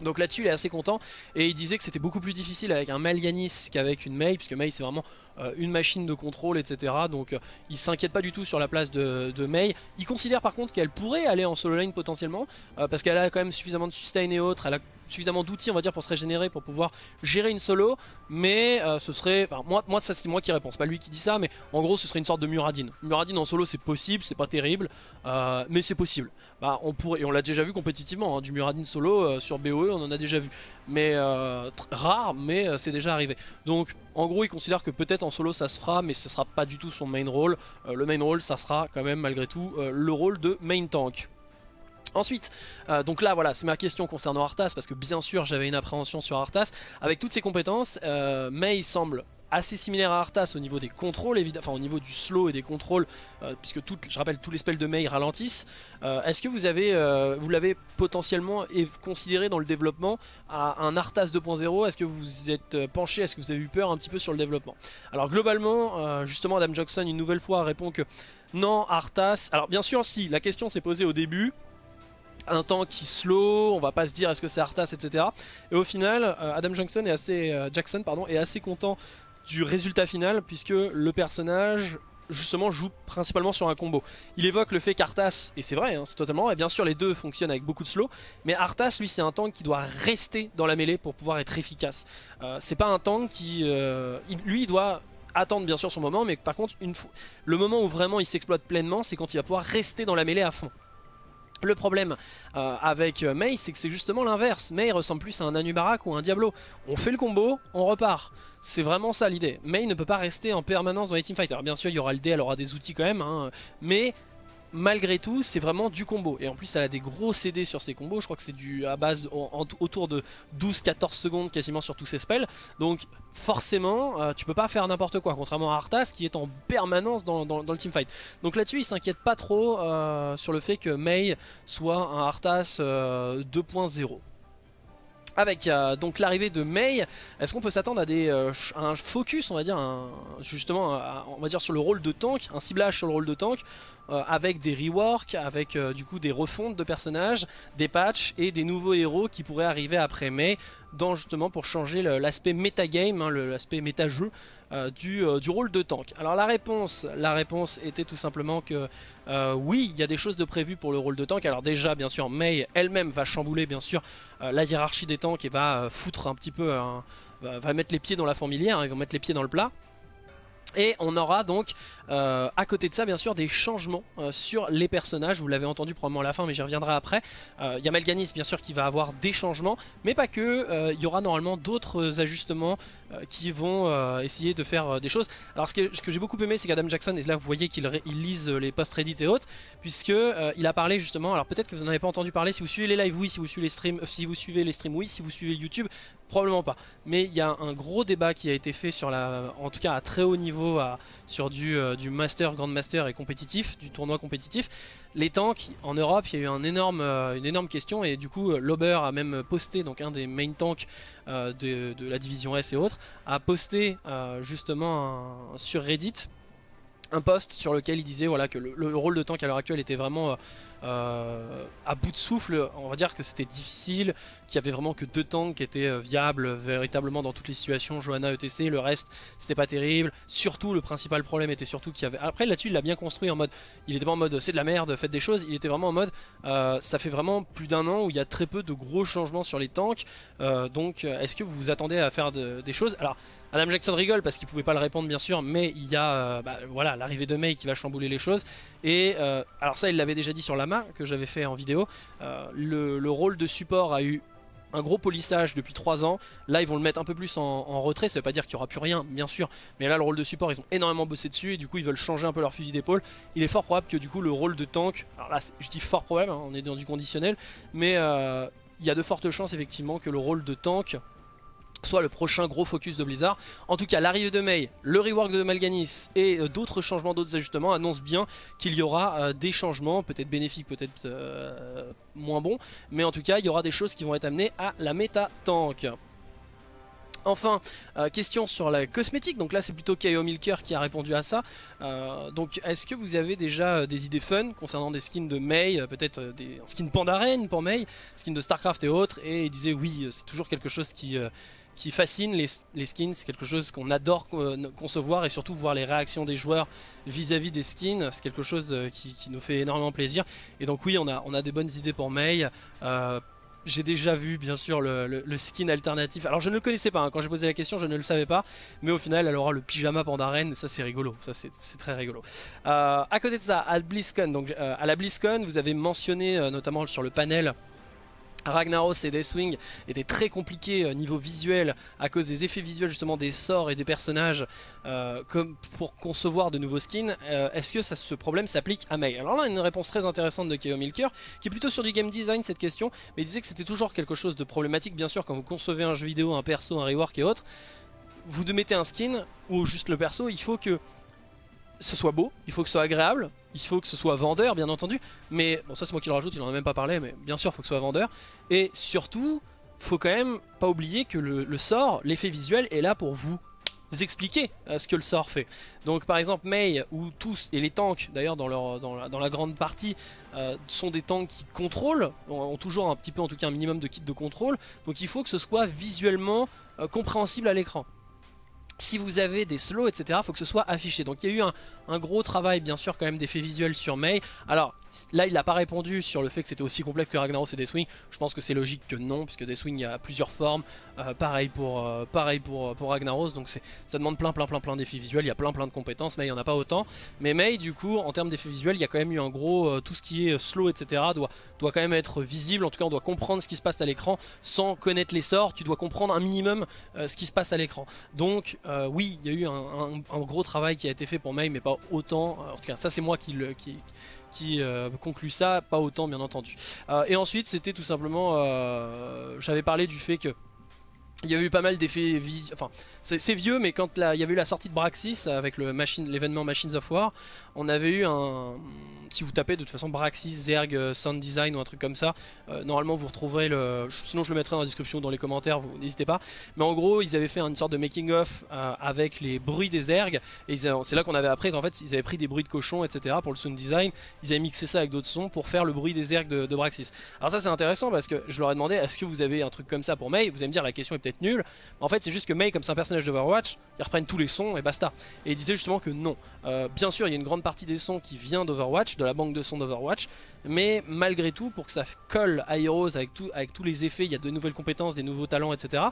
Donc là-dessus il est assez content et il disait que c'était beaucoup plus difficile avec un Malganis qu'avec une Mei puisque Mei c'est vraiment euh, une machine de contrôle etc. Donc euh, il s'inquiète pas du tout sur la place de, Mei. Il considère par contre qu'elle pourrait aller en solo lane potentiellement euh, parce qu'elle a quand même suffisamment de sustain et autres, elle a suffisamment d'outils on va dire pour se régénérer pour pouvoir gérer une solo mais euh, ce serait enfin, moi, moi c'est moi qui réponds. Pas lui qui dit ça mais en gros ce serait une sorte de Muradin Muradin en solo c'est possible c'est pas terrible euh, mais c'est possible. Bah, on pourrait et on l'a déjà vu compétitivement hein, du Muradin solo euh, sur BOE on en a déjà vu. Mais rare mais c'est déjà arrivé. Donc en gros il considère que peut-être en solo ça se fera mais ce sera pas du tout son main role le main role ça sera quand même malgré tout le rôle de main tank Ensuite, euh, donc là voilà, c'est ma question concernant Arthas, parce que bien sûr j'avais une appréhension sur Arthas. Avec toutes ses compétences, euh, Mei semble assez similaire à Arthas au niveau des contrôles, enfin au niveau du slow et des contrôles, euh, puisque je rappelle tous les spells de Mei ralentissent. Euh, Est-ce que vous avez, vous l'avez potentiellement considéré dans le développement à un Arthas 2.0 Est-ce que vous êtes penché? Est-ce que vous avez eu peur un petit peu sur le développement? Alors globalement, justement Adam Jackson une nouvelle fois répond que non Arthas. Alors bien sûr si, la question s'est posée au début un tank qui slow, on va pas se dire est-ce que c'est Arthas, etc. Et au final, euh, Adam Jackson est assez, euh, Jackson est assez content du résultat final puisque le personnage justement joue principalement sur un combo. Il évoque le fait qu'Arthas, et c'est vrai, hein, c'est totalement vrai, bien sûr les deux fonctionnent avec beaucoup de slow, mais Arthas lui c'est un tank qui doit rester dans la mêlée pour pouvoir être efficace. Euh, c'est pas un tank qui... lui doit attendre bien sûr son moment, mais par contre une le moment où vraiment il s'exploite pleinement c'est quand il va pouvoir rester dans la mêlée à fond. Le problème euh, avec euh, Mei, c'est que c'est justement l'inverse. Mei ressemble plus à un Anubarak ou un Diablo. On fait le combo, on repart. C'est vraiment ça l'idée. Mei ne peut pas rester en permanence dans les teamfights. Alors bien sûr, il y aura le dé, elle aura des outils quand même, hein, mais malgré tout, c'est vraiment du combo. Et en plus, elle a des gros CD sur ses combos. Je crois que c'est du à base autour de 12-14 secondes quasiment sur tous ses spells. Donc forcément, euh, tu peux pas faire n'importe quoi. Contrairement à Arthas qui est en permanence dans, le teamfight. Donc là-dessus, il s'inquiète pas trop euh, sur le fait que Mei soit un Arthas euh, 2.0. Avec euh, donc l'arrivée de Mei, est-ce qu'on peut s'attendre à des euh, un focus, on va dire, un- justement, on va dire sur le rôle de tank, un ciblage sur le rôle de tank, euh, avec des reworks, avec du coup des refontes de personnages, des patchs et des nouveaux héros qui pourraient arriver après Mei, justement pour changer l'aspect metagame, hein, l'aspect méta-jeu euh, du, euh, du rôle de tank. Alors la réponse, la réponse était tout simplement que euh, oui, il y a des choses de prévues pour le rôle de tank. Alors déjà, bien sûr, Mei elle-même va chambouler bien sûr la hiérarchie des tanks et va foutre un petit peu, va, mettre les pieds dans la fourmilière, hein, ils vont mettre les pieds dans le plat. Et on aura donc à côté de ça bien sûr des changements sur les personnages, vous l'avez entendu probablement à la fin mais j'y reviendrai après. Il y a Malganis bien sûr qui va avoir des changements, mais pas que, il y aura normalement d'autres ajustements qui vont euh, essayer de faire euh, des choses. Alors ce que, j'ai beaucoup aimé c'est qu'Adam Jackson, et là vous voyez qu'il lise euh, les posts Reddit et autres, puisque euh, il a parlé justement, alors peut-être que vous n'en avez pas entendu parler, si vous suivez les lives oui, si vous suivez les streams, euh, si vous suivez les streams oui, si vous suivez YouTube, probablement pas. Mais il y a un gros débat qui a été fait sur la, en tout cas à très haut niveau, sur du, euh, du master, grand master et compétitif, du tournoi compétitif. Les tanks en Europe, il y a eu énorme, euh, une énorme question et du coup, euh, Lauber a même posté, donc un des main tanks euh, de la division S et autres, a posté euh, justement sur Reddit un post sur lequel il disait voilà que le, le rôle de tank à l'heure actuelle était vraiment euh, euh, à bout de souffle. On va dire que c'était difficile, qu'il y avait vraiment que deux tanks qui étaient euh, viables véritablement dans toutes les situations. Johanna, ETC, le reste c'était pas terrible. Surtout le principal problème était surtout qu'il y avait. Après là-dessus il l'a bien construit en mode. Il était pas en mode c'est de la merde, faites des choses. Il était vraiment en mode euh, ça fait vraiment plus d'un an où il y a très peu de gros changements sur les tanks. Euh, donc euh, est-ce que vous vous attendez à faire de- des choses? Alors Adam Jackson rigole parce qu'il pouvait pas le répondre bien sûr, mais il y a euh, bah, voilà l'arrivée de Mei qui va chambouler les choses. Et euh, alors ça il l'avait déjà dit sur Que j'avais fait en vidéo. Euh, le, le rôle de support a eu un gros polissage depuis 3 ans. Là ils vont le mettre un peu plus en, retrait, ça veut pas dire qu'il y aura plus rien bien sûr, mais là le rôle de support ils ont énormément bossé dessus et du coup ils veulent changer un peu leur fusil d'épaule. Il est fort probable que du coup le rôle de tank, alors là je dis fort probable, hein, on est dans du conditionnel, mais euh, il y a de fortes chances effectivement que le rôle de tank soit le prochain gros focus de Blizzard. En tout cas, l'arrivée de Mei, le rework de Malganis et euh, d'autres changements, d'autres ajustements annoncent bien qu'il y aura euh, des changements, peut-être bénéfiques, peut-être euh, moins bons, mais en tout cas, il y aura des choses qui vont être amenées à la méta tank. Enfin, question sur la cosmétique, donc là c'est plutôt KO Milker qui a répondu à ça. Donc est-ce que vous avez déjà des idées fun concernant des skins de Mei, peut-être des skins Pandaren pour Mei, skins de Starcraft et autres, et il disait oui, c'est toujours quelque chose qui, qui fascine les, skins, c'est quelque chose qu'on adore euh, concevoir et surtout voir les réactions des joueurs vis-à-vis des skins, c'est quelque chose euh, qui, nous fait énormément plaisir. Et donc oui, on a, des bonnes idées pour Mei. Euh, j'ai déjà vu bien sûr le, skin alternatif. Alors je ne le connaissais pas, hein. quand j'ai posé la question je ne le savais pas. Mais au final elle aura le pyjama Pandaren, ça c'est rigolo, ça c'est très rigolo. Euh, à côté de ça, à BlizzCon, donc à la BlizzCon vous avez mentionné notamment sur le panel Ragnaros et Deathwing étaient très compliqués euh, niveau visuel à cause des effets visuels justement des sorts et des personnages euh, pour concevoir de nouveaux skins. Euh, Est-ce que ce problème s'applique à Mei Alors là, une réponse très intéressante de Keo Milker qui est plutôt sur du game design cette question, mais il disait que c'était toujours quelque chose de problématique bien sûr quand vous concevez un jeu vidéo, un perso, un rework et autres. Vous mettez un skin ou juste le perso, il faut que ce soit beau, il faut que ce soit agréable, il faut que ce soit vendeur bien entendu, mais bon ça c'est moi qui le rajoute, il en a même pas parlé, mais bien sûr il faut que ce soit vendeur, et surtout faut quand même pas oublier que le, sort, l'effet visuel est là pour vous expliquer euh, ce que le sort fait. Donc par exemple Mei ou tous et les tanks d'ailleurs dans, la, grande partie euh, sont des tanks qui contrôlent, ont, ont toujours un petit peu en tout cas un minimum de kit de contrôle, donc il faut que ce soit visuellement euh, compréhensible à l'écran. Si vous avez des slows etc faut que ce soit affiché. Donc il y a eu un, gros travail bien sûr quand même d'effets visuels sur Mei. Alors là il n'a pas répondu sur le fait que c'était aussi complexe que Ragnaros et Deathwing. Je pense que c'est logique que non puisque Deathwing il y a plusieurs formes. Euh, pareil pour, euh, pareil pour, pour Ragnaros donc ça demande plein plein plein plein d'effets visuels. Il y a plein plein de compétences mais il n'y en a pas autant. Mais Mei du coup en termes d'effets visuels il y a quand même eu un gros euh, tout ce qui est slow etc doit, doit quand même être visible. En tout cas on doit comprendre ce qui se passe à l'écran sans connaître les sorts. Tu dois comprendre un minimum euh, ce qui se passe à l'écran. Donc euh, oui, il y a eu un, gros travail qui a été fait pour Mei, mais pas autant. En tout cas, ça c'est moi qui, le, euh, ça, pas autant bien entendu. Euh, et ensuite, c'était tout simplement, euh, j'avais parlé du fait que il y a eu pas mal d'effets vis... Enfin, c'est vieux, mais quand la- il y avait eu la sortie de Braxis avec le machine- l'événement Machines of War, on avait eu un... Si vous tapez de toute façon Braxis, Zerg, euh, Sound Design ou un truc comme ça, euh, normalement vous retrouverez le... Sinon je le mettrai dans la description, dans les commentaires, n'hésitez pas. Mais en gros, ils avaient fait une sorte de making-of euh, avec les bruits des ergs. Et c'est là qu'on avait appris qu'en fait, ils avaient pris des bruits de cochons, etc. pour le sound design. Ils avaient mixé ça avec d'autres sons pour faire le bruit des ergs de, de Braxis. Alors ça, c'est intéressant parce que je leur ai demandé est-ce que vous avez un truc comme ça pour Mei Vous allez me dire la question est peut-être nulle. En fait, c'est juste que Mei, comme c'est un personnage d'Overwatch, ils reprennent tous les sons et basta. Et ils disaient justement que non. Euh, bien sûr, il y a une grande partie des sons qui vient d'Overwatch, de la banque de sons d'Overwatch. Mais malgré tout, pour que ça colle à Heroes avec, tous les effets, il y a de nouvelles compétences, des nouveaux talents, etc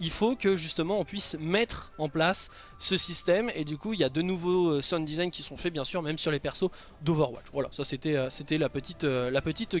il faut que justement on puisse mettre en place ce système et du coup il y a de nouveaux euh, sound design qui sont faits bien sûr même sur les persos d'Overwatch. Voilà, ça c'était euh, la petite la petite.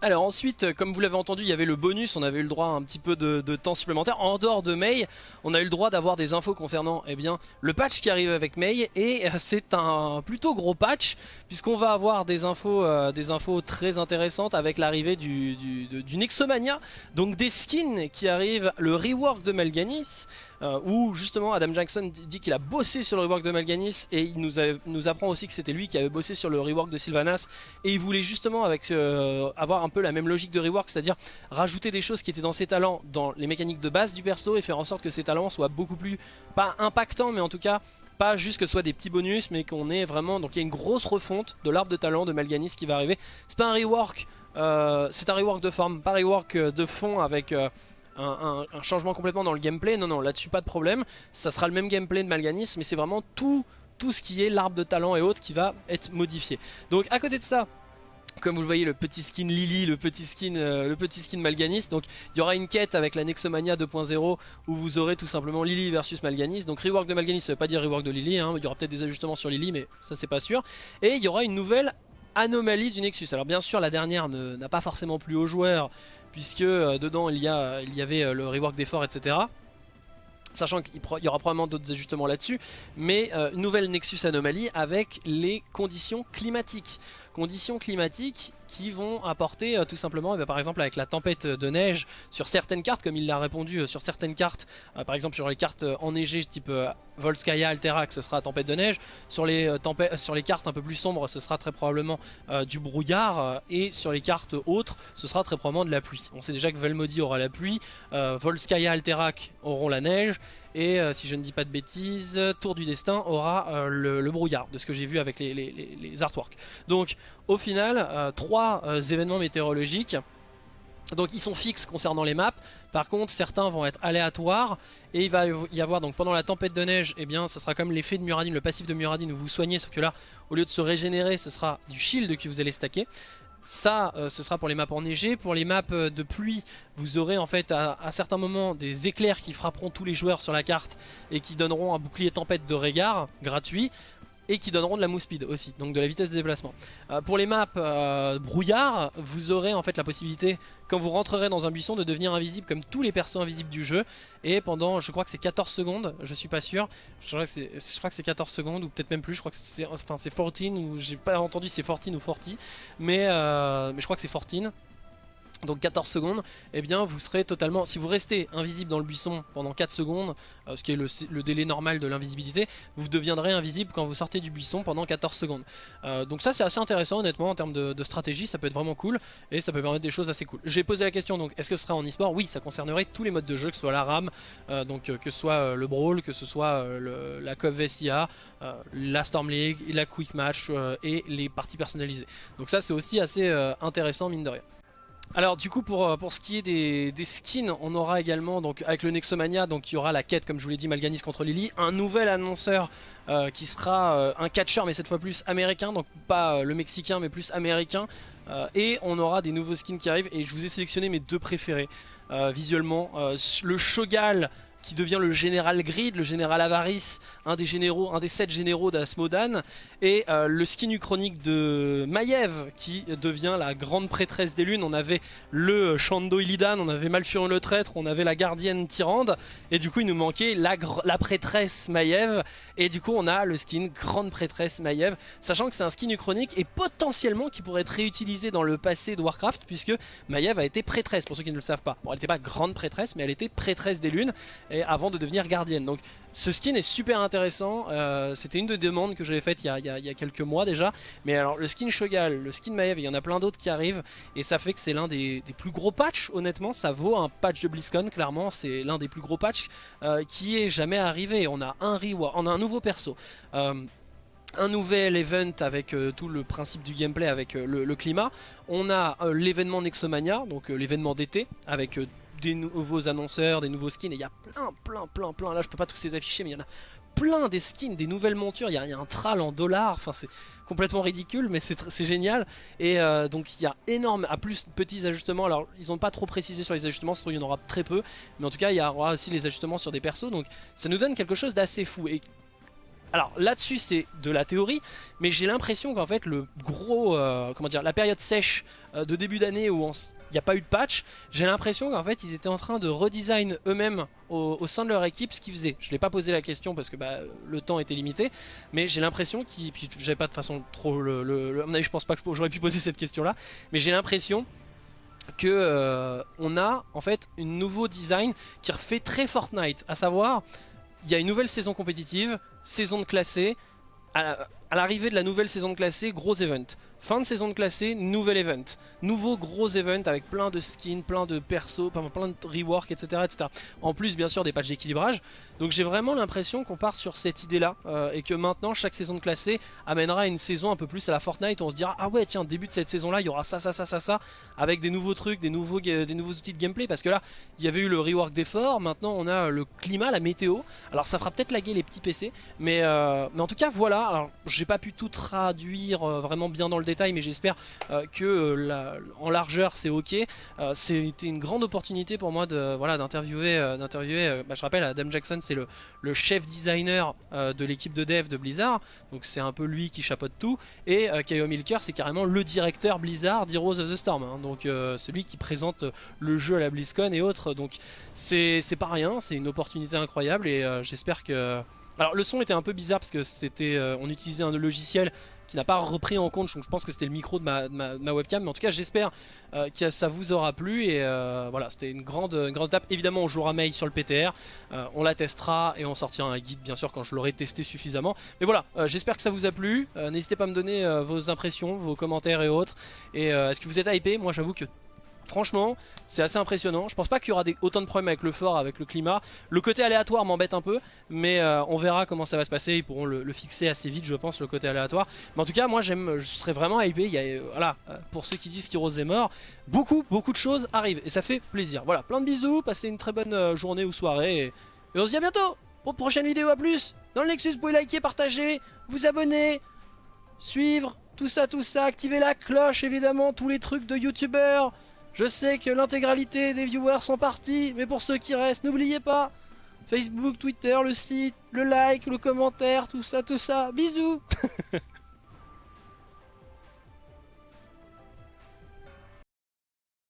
Alors ensuite, euh, comme vous l'avez entendu, il y avait le bonus, on avait eu le droit à un petit peu de, temps supplémentaire. En dehors de Mei, on a eu le droit d'avoir des infos concernant eh bien, le patch qui arrive avec Mei et euh, c'est un plutôt gros patch puisqu'on va avoir des infos, euh, des infos très intéressantes avec l'arrivée du, du, du Nexomania, donc des skins qui arrivent, le rework de Malganis, euh, où justement Adam Jackson dit qu'il a bossé sur le rework de Malganis et il nous, apprend aussi que c'était lui qui avait bossé sur le rework de Sylvanas et il voulait justement euh, avoir un peu la même logique de rework, c'est-à-dire rajouter des choses qui étaient dans ses talents, dans les mécaniques de base du perso et faire en sorte que ses talents soient beaucoup plus, pas impactants mais en tout cas pas juste que ce soit des petits bonus mais qu'on ait vraiment, donc il y a une grosse refonte de l'arbre de talent de Malganis qui va arriver. C'est pas un rework, euh, de forme, pas un rework de fond avec... un, changement complètement dans le gameplay. Non, non, là-dessus pas de problème. Ça sera le même gameplay de Malganis, mais c'est vraiment tout, tout ce qui est l'arbre de talent et autres qui va être modifié. Donc à côté de ça, comme vous le voyez, le petit skin Lily, le petit skin, euh, le petit skin Malganis. Donc il y aura une quête avec la Nexomania 2.0 où vous aurez tout simplement Lily versus Malganis. Donc rework de Malganis, ça veut pas dire rework de Lily. hein. Il y aura peut-être des ajustements sur Lily, mais ça c'est pas sûr. Et il y aura une nouvelle anomalie du Nexus. Alors bien sûr, la dernière n'a pas forcément plu aux joueurs puisque euh, dedans il y, a, il y avait euh, le rework d'effort, etc. Sachant qu'il y aura probablement d'autres ajustements là-dessus, mais euh, nouvelle Nexus anomalie avec les conditions climatiques. Conditions climatiques qui vont apporter euh, tout simplement, eh ben, par exemple avec la tempête de neige sur certaines cartes, comme il l'a répondu euh, sur certaines cartes, euh, par exemple sur les cartes enneigées type Volskaya, Alterac, ce sera tempête de neige, sur les, sur les cartes un peu plus sombres, ce sera très probablement du brouillard, et sur les cartes autres, ce sera très probablement de la pluie. On sait déjà que Velmody aura la pluie, Volskaya, Alterac auront la neige, et si je ne dis pas de bêtises, Tour du Destin aura le, brouillard, de ce que j'ai vu avec les, artworks. Donc au final, trois événements météorologiques donc ils sont fixes concernant les maps, par contre certains vont être aléatoires et il va y avoir donc pendant la tempête de neige, eh bien ça sera comme l'effet de Muradin, le passif de Muradin où vous soignez, sauf que là au lieu de se régénérer ce sera du shield que vous allez stacker. Ça, euh, ce sera pour les maps enneigées. Pour les maps euh, de pluie, vous aurez en fait à, à, certains moments des éclairs qui frapperont tous les joueurs sur la carte et qui donneront un bouclier tempête de regard gratuit et qui donneront de la move speed aussi, donc de la vitesse de déplacement. Euh, pour les maps euh, brouillard, vous aurez en fait la possibilité, quand vous rentrerez dans un buisson, de devenir invisible comme tous les persos invisibles du jeu, et pendant, je crois que c'est 14 secondes, je suis pas sûr, je crois que c'est 14 secondes, ou peut-être même plus, je crois que c'est enfin, 14, ou j'ai pas entendu c'est 14 ou 40, mais, euh, mais je crois que c'est 14, donc 14 secondes, et eh bien vous serez totalement, si vous restez invisible dans le buisson pendant 4 secondes, euh, ce qui est le, délai normal de l'invisibilité, vous deviendrez invisible quand vous sortez du buisson pendant 14 secondes. Euh, donc ça c'est assez intéressant honnêtement en termes de, stratégie, ça peut être vraiment cool, et ça peut permettre des choses assez cool. J'ai posé la question donc, est-ce que ce sera en e-sport? Oui, ça concernerait tous les modes de jeu, que ce soit la RAM, euh, donc que ce soit le Brawl, que ce soit la COV VSIA, la Storm League, la Quick Match et les parties personnalisées. Donc ça c'est aussi assez intéressant mine de rien. Alors du coup pour, euh, pour ce qui est des, skins, on aura également donc avec le Nexomania, donc il y aura la quête comme je vous l'ai dit Malganis contre Lily, un nouvel annonceur euh, qui sera euh, un catcheur mais cette fois plus américain, donc pas le mexicain mais plus américain, et on aura des nouveaux skins qui arrivent. Et je vous ai sélectionné mes deux préférés. Visuellement, le Shogal qui devient le général Grid, le général Avarice, un des généraux, un des sept généraux d'Asmodan, et euh, le skin uchronique de Maiev qui devient la grande prêtresse des lunes. On avait le Shando Illidan, on avait Malfurion le traître, on avait la gardienne Tyrande, et du coup il nous manquait la, la prêtresse Maiev, et du coup on a le skin grande prêtresse Maiev, sachant que c'est un skin uchronique et potentiellement qui pourrait être réutilisé dans le passé de Warcraft, puisque Maiev a été prêtresse, pour ceux qui ne le savent pas. Bon, elle n'était pas grande prêtresse, mais elle était prêtresse des lunes, avant de devenir gardienne. Donc ce skin est super intéressant, euh, c'était une des demandes que j'avais faites il y, a, quelques mois déjà, mais alors le skin Shogal, le skin Maiev, il y en a plein d'autres qui arrivent, et ça fait que c'est l'un des, plus gros patchs, honnêtement, ça vaut un patch de BlizzCon, clairement, c'est l'un des plus gros patchs euh, qui est jamais arrivé, on a un reward, on a un nouveau perso. Euh, un nouvel event avec tout le principe du gameplay avec le, climat. On a l'événement Nexomania, donc l'événement d'été, avec des nouveaux annonceurs, des nouveaux skins, et il y a plein, plein, plein, plein, là je peux pas tous les afficher, mais il y en a plein des skins, des nouvelles montures, il y, a un tral en dollars, enfin c'est complètement ridicule, mais c'est génial, et euh, donc il y a énorme, à plus de petits ajustements, alors ils ont pas trop précisé sur les ajustements, il y en aura très peu, mais en tout cas il y aura aussi les ajustements sur des persos, donc ça nous donne quelque chose d'assez fou, et alors là-dessus c'est de la théorie, mais j'ai l'impression qu'en fait le gros, euh, comment dire, la période sèche euh, de début d'année où il n'y a pas eu de patch, j'ai l'impression qu'en fait ils étaient en train de redesign eux-mêmes au, sein de leur équipe ce qu'ils faisaient. Je l'ai pas posé la question parce que bah, le temps était limité, mais j'ai l'impression qu'ils, puis j'avais pas de façon trop le, le, je pense pas que j'aurais pu poser cette question là, mais j'ai l'impression que euh, on a en fait un nouveau design qui refait très Fortnite, à savoir il y a une nouvelle saison compétitive, saison de classé, à, l'arrivée de la nouvelle saison de classé, gros event. Fin de saison de classé, nouvel event. Nouveau gros event avec plein de skins, plein de persos, plein de rework, etc., etc. En plus, bien sûr, des patchs d'équilibrage. Donc j'ai vraiment l'impression qu'on part sur cette idée-là euh, et que maintenant, chaque saison de classé amènera une saison un peu plus à la Fortnite où on se dira Ah ouais, tiens, début de cette saison-là, il y aura ça, ça, ça, ça, ça, avec des nouveaux trucs, des nouveaux, des nouveaux outils de gameplay. Parce que là, il y avait eu le rework d'effort, maintenant on a le climat, la météo. Alors ça fera peut-être laguer les petits PC, mais, euh, mais en tout cas, voilà. Alors j'ai pas pu tout traduire euh, vraiment bien dans le détail, mais j'espère que euh, en largeur c'est ok. Euh, c'était une grande opportunité pour moi de voilà d'interviewer, d'interviewer. Bah, je rappelle, Adam Jackson c'est le, chef designer de l'équipe de dev de Blizzard, donc c'est un peu lui qui chapeaute tout. Et Kaio Milker c'est carrément le directeur Blizzard d'Heroes of the Storm, hein. donc celui qui présente le jeu à la BlizzCon et autres. Donc c'est pas rien, c'est une opportunité incroyable et j'espère que Alors le son était un peu bizarre parce que c'était, euh, on utilisait un logiciel qui n'a pas repris en compte, donc je pense que c'était le micro de ma, webcam, mais en tout cas j'espère euh, que ça vous aura plu et euh, voilà, c'était une grande, une grande étape. Évidemment on jouera mail sur le PTR, euh, on la testera et on sortira un guide bien sûr quand je l'aurai testé suffisamment. Mais voilà, j'espère que ça vous a plu, n'hésitez pas à me donner vos impressions, vos commentaires et autres. Et est-ce que vous êtes hypé? Moi j'avoue que franchement c'est assez impressionnant. Je pense pas qu'il y aura autant de problèmes avec le fort, avec le climat. Le côté aléatoire m'embête un peu, mais euh, on verra comment ça va se passer. Ils pourront le, fixer assez vite, je pense, le côté aléatoire. Mais en tout cas, moi, j'aime, je serais vraiment hypé. Euh, voilà, euh, pour ceux qui disent qu'Heroes est mort, beaucoup, beaucoup de choses arrivent et ça fait plaisir. Voilà, plein de bisous, passez une très bonne journée ou soirée et, on se dit à bientôt pour de prochaines vidéos. À plus dans le Nexus. Vous pouvez liker, partager, vous abonner, suivre, tout ça, tout ça. Activer la cloche, évidemment, tous les trucs de youtubeurs. Je sais que l'intégralité des viewers sont partis, mais pour ceux qui restent, n'oubliez pas Facebook, Twitter, le site, le like, le commentaire, tout ça, tout ça. Bisous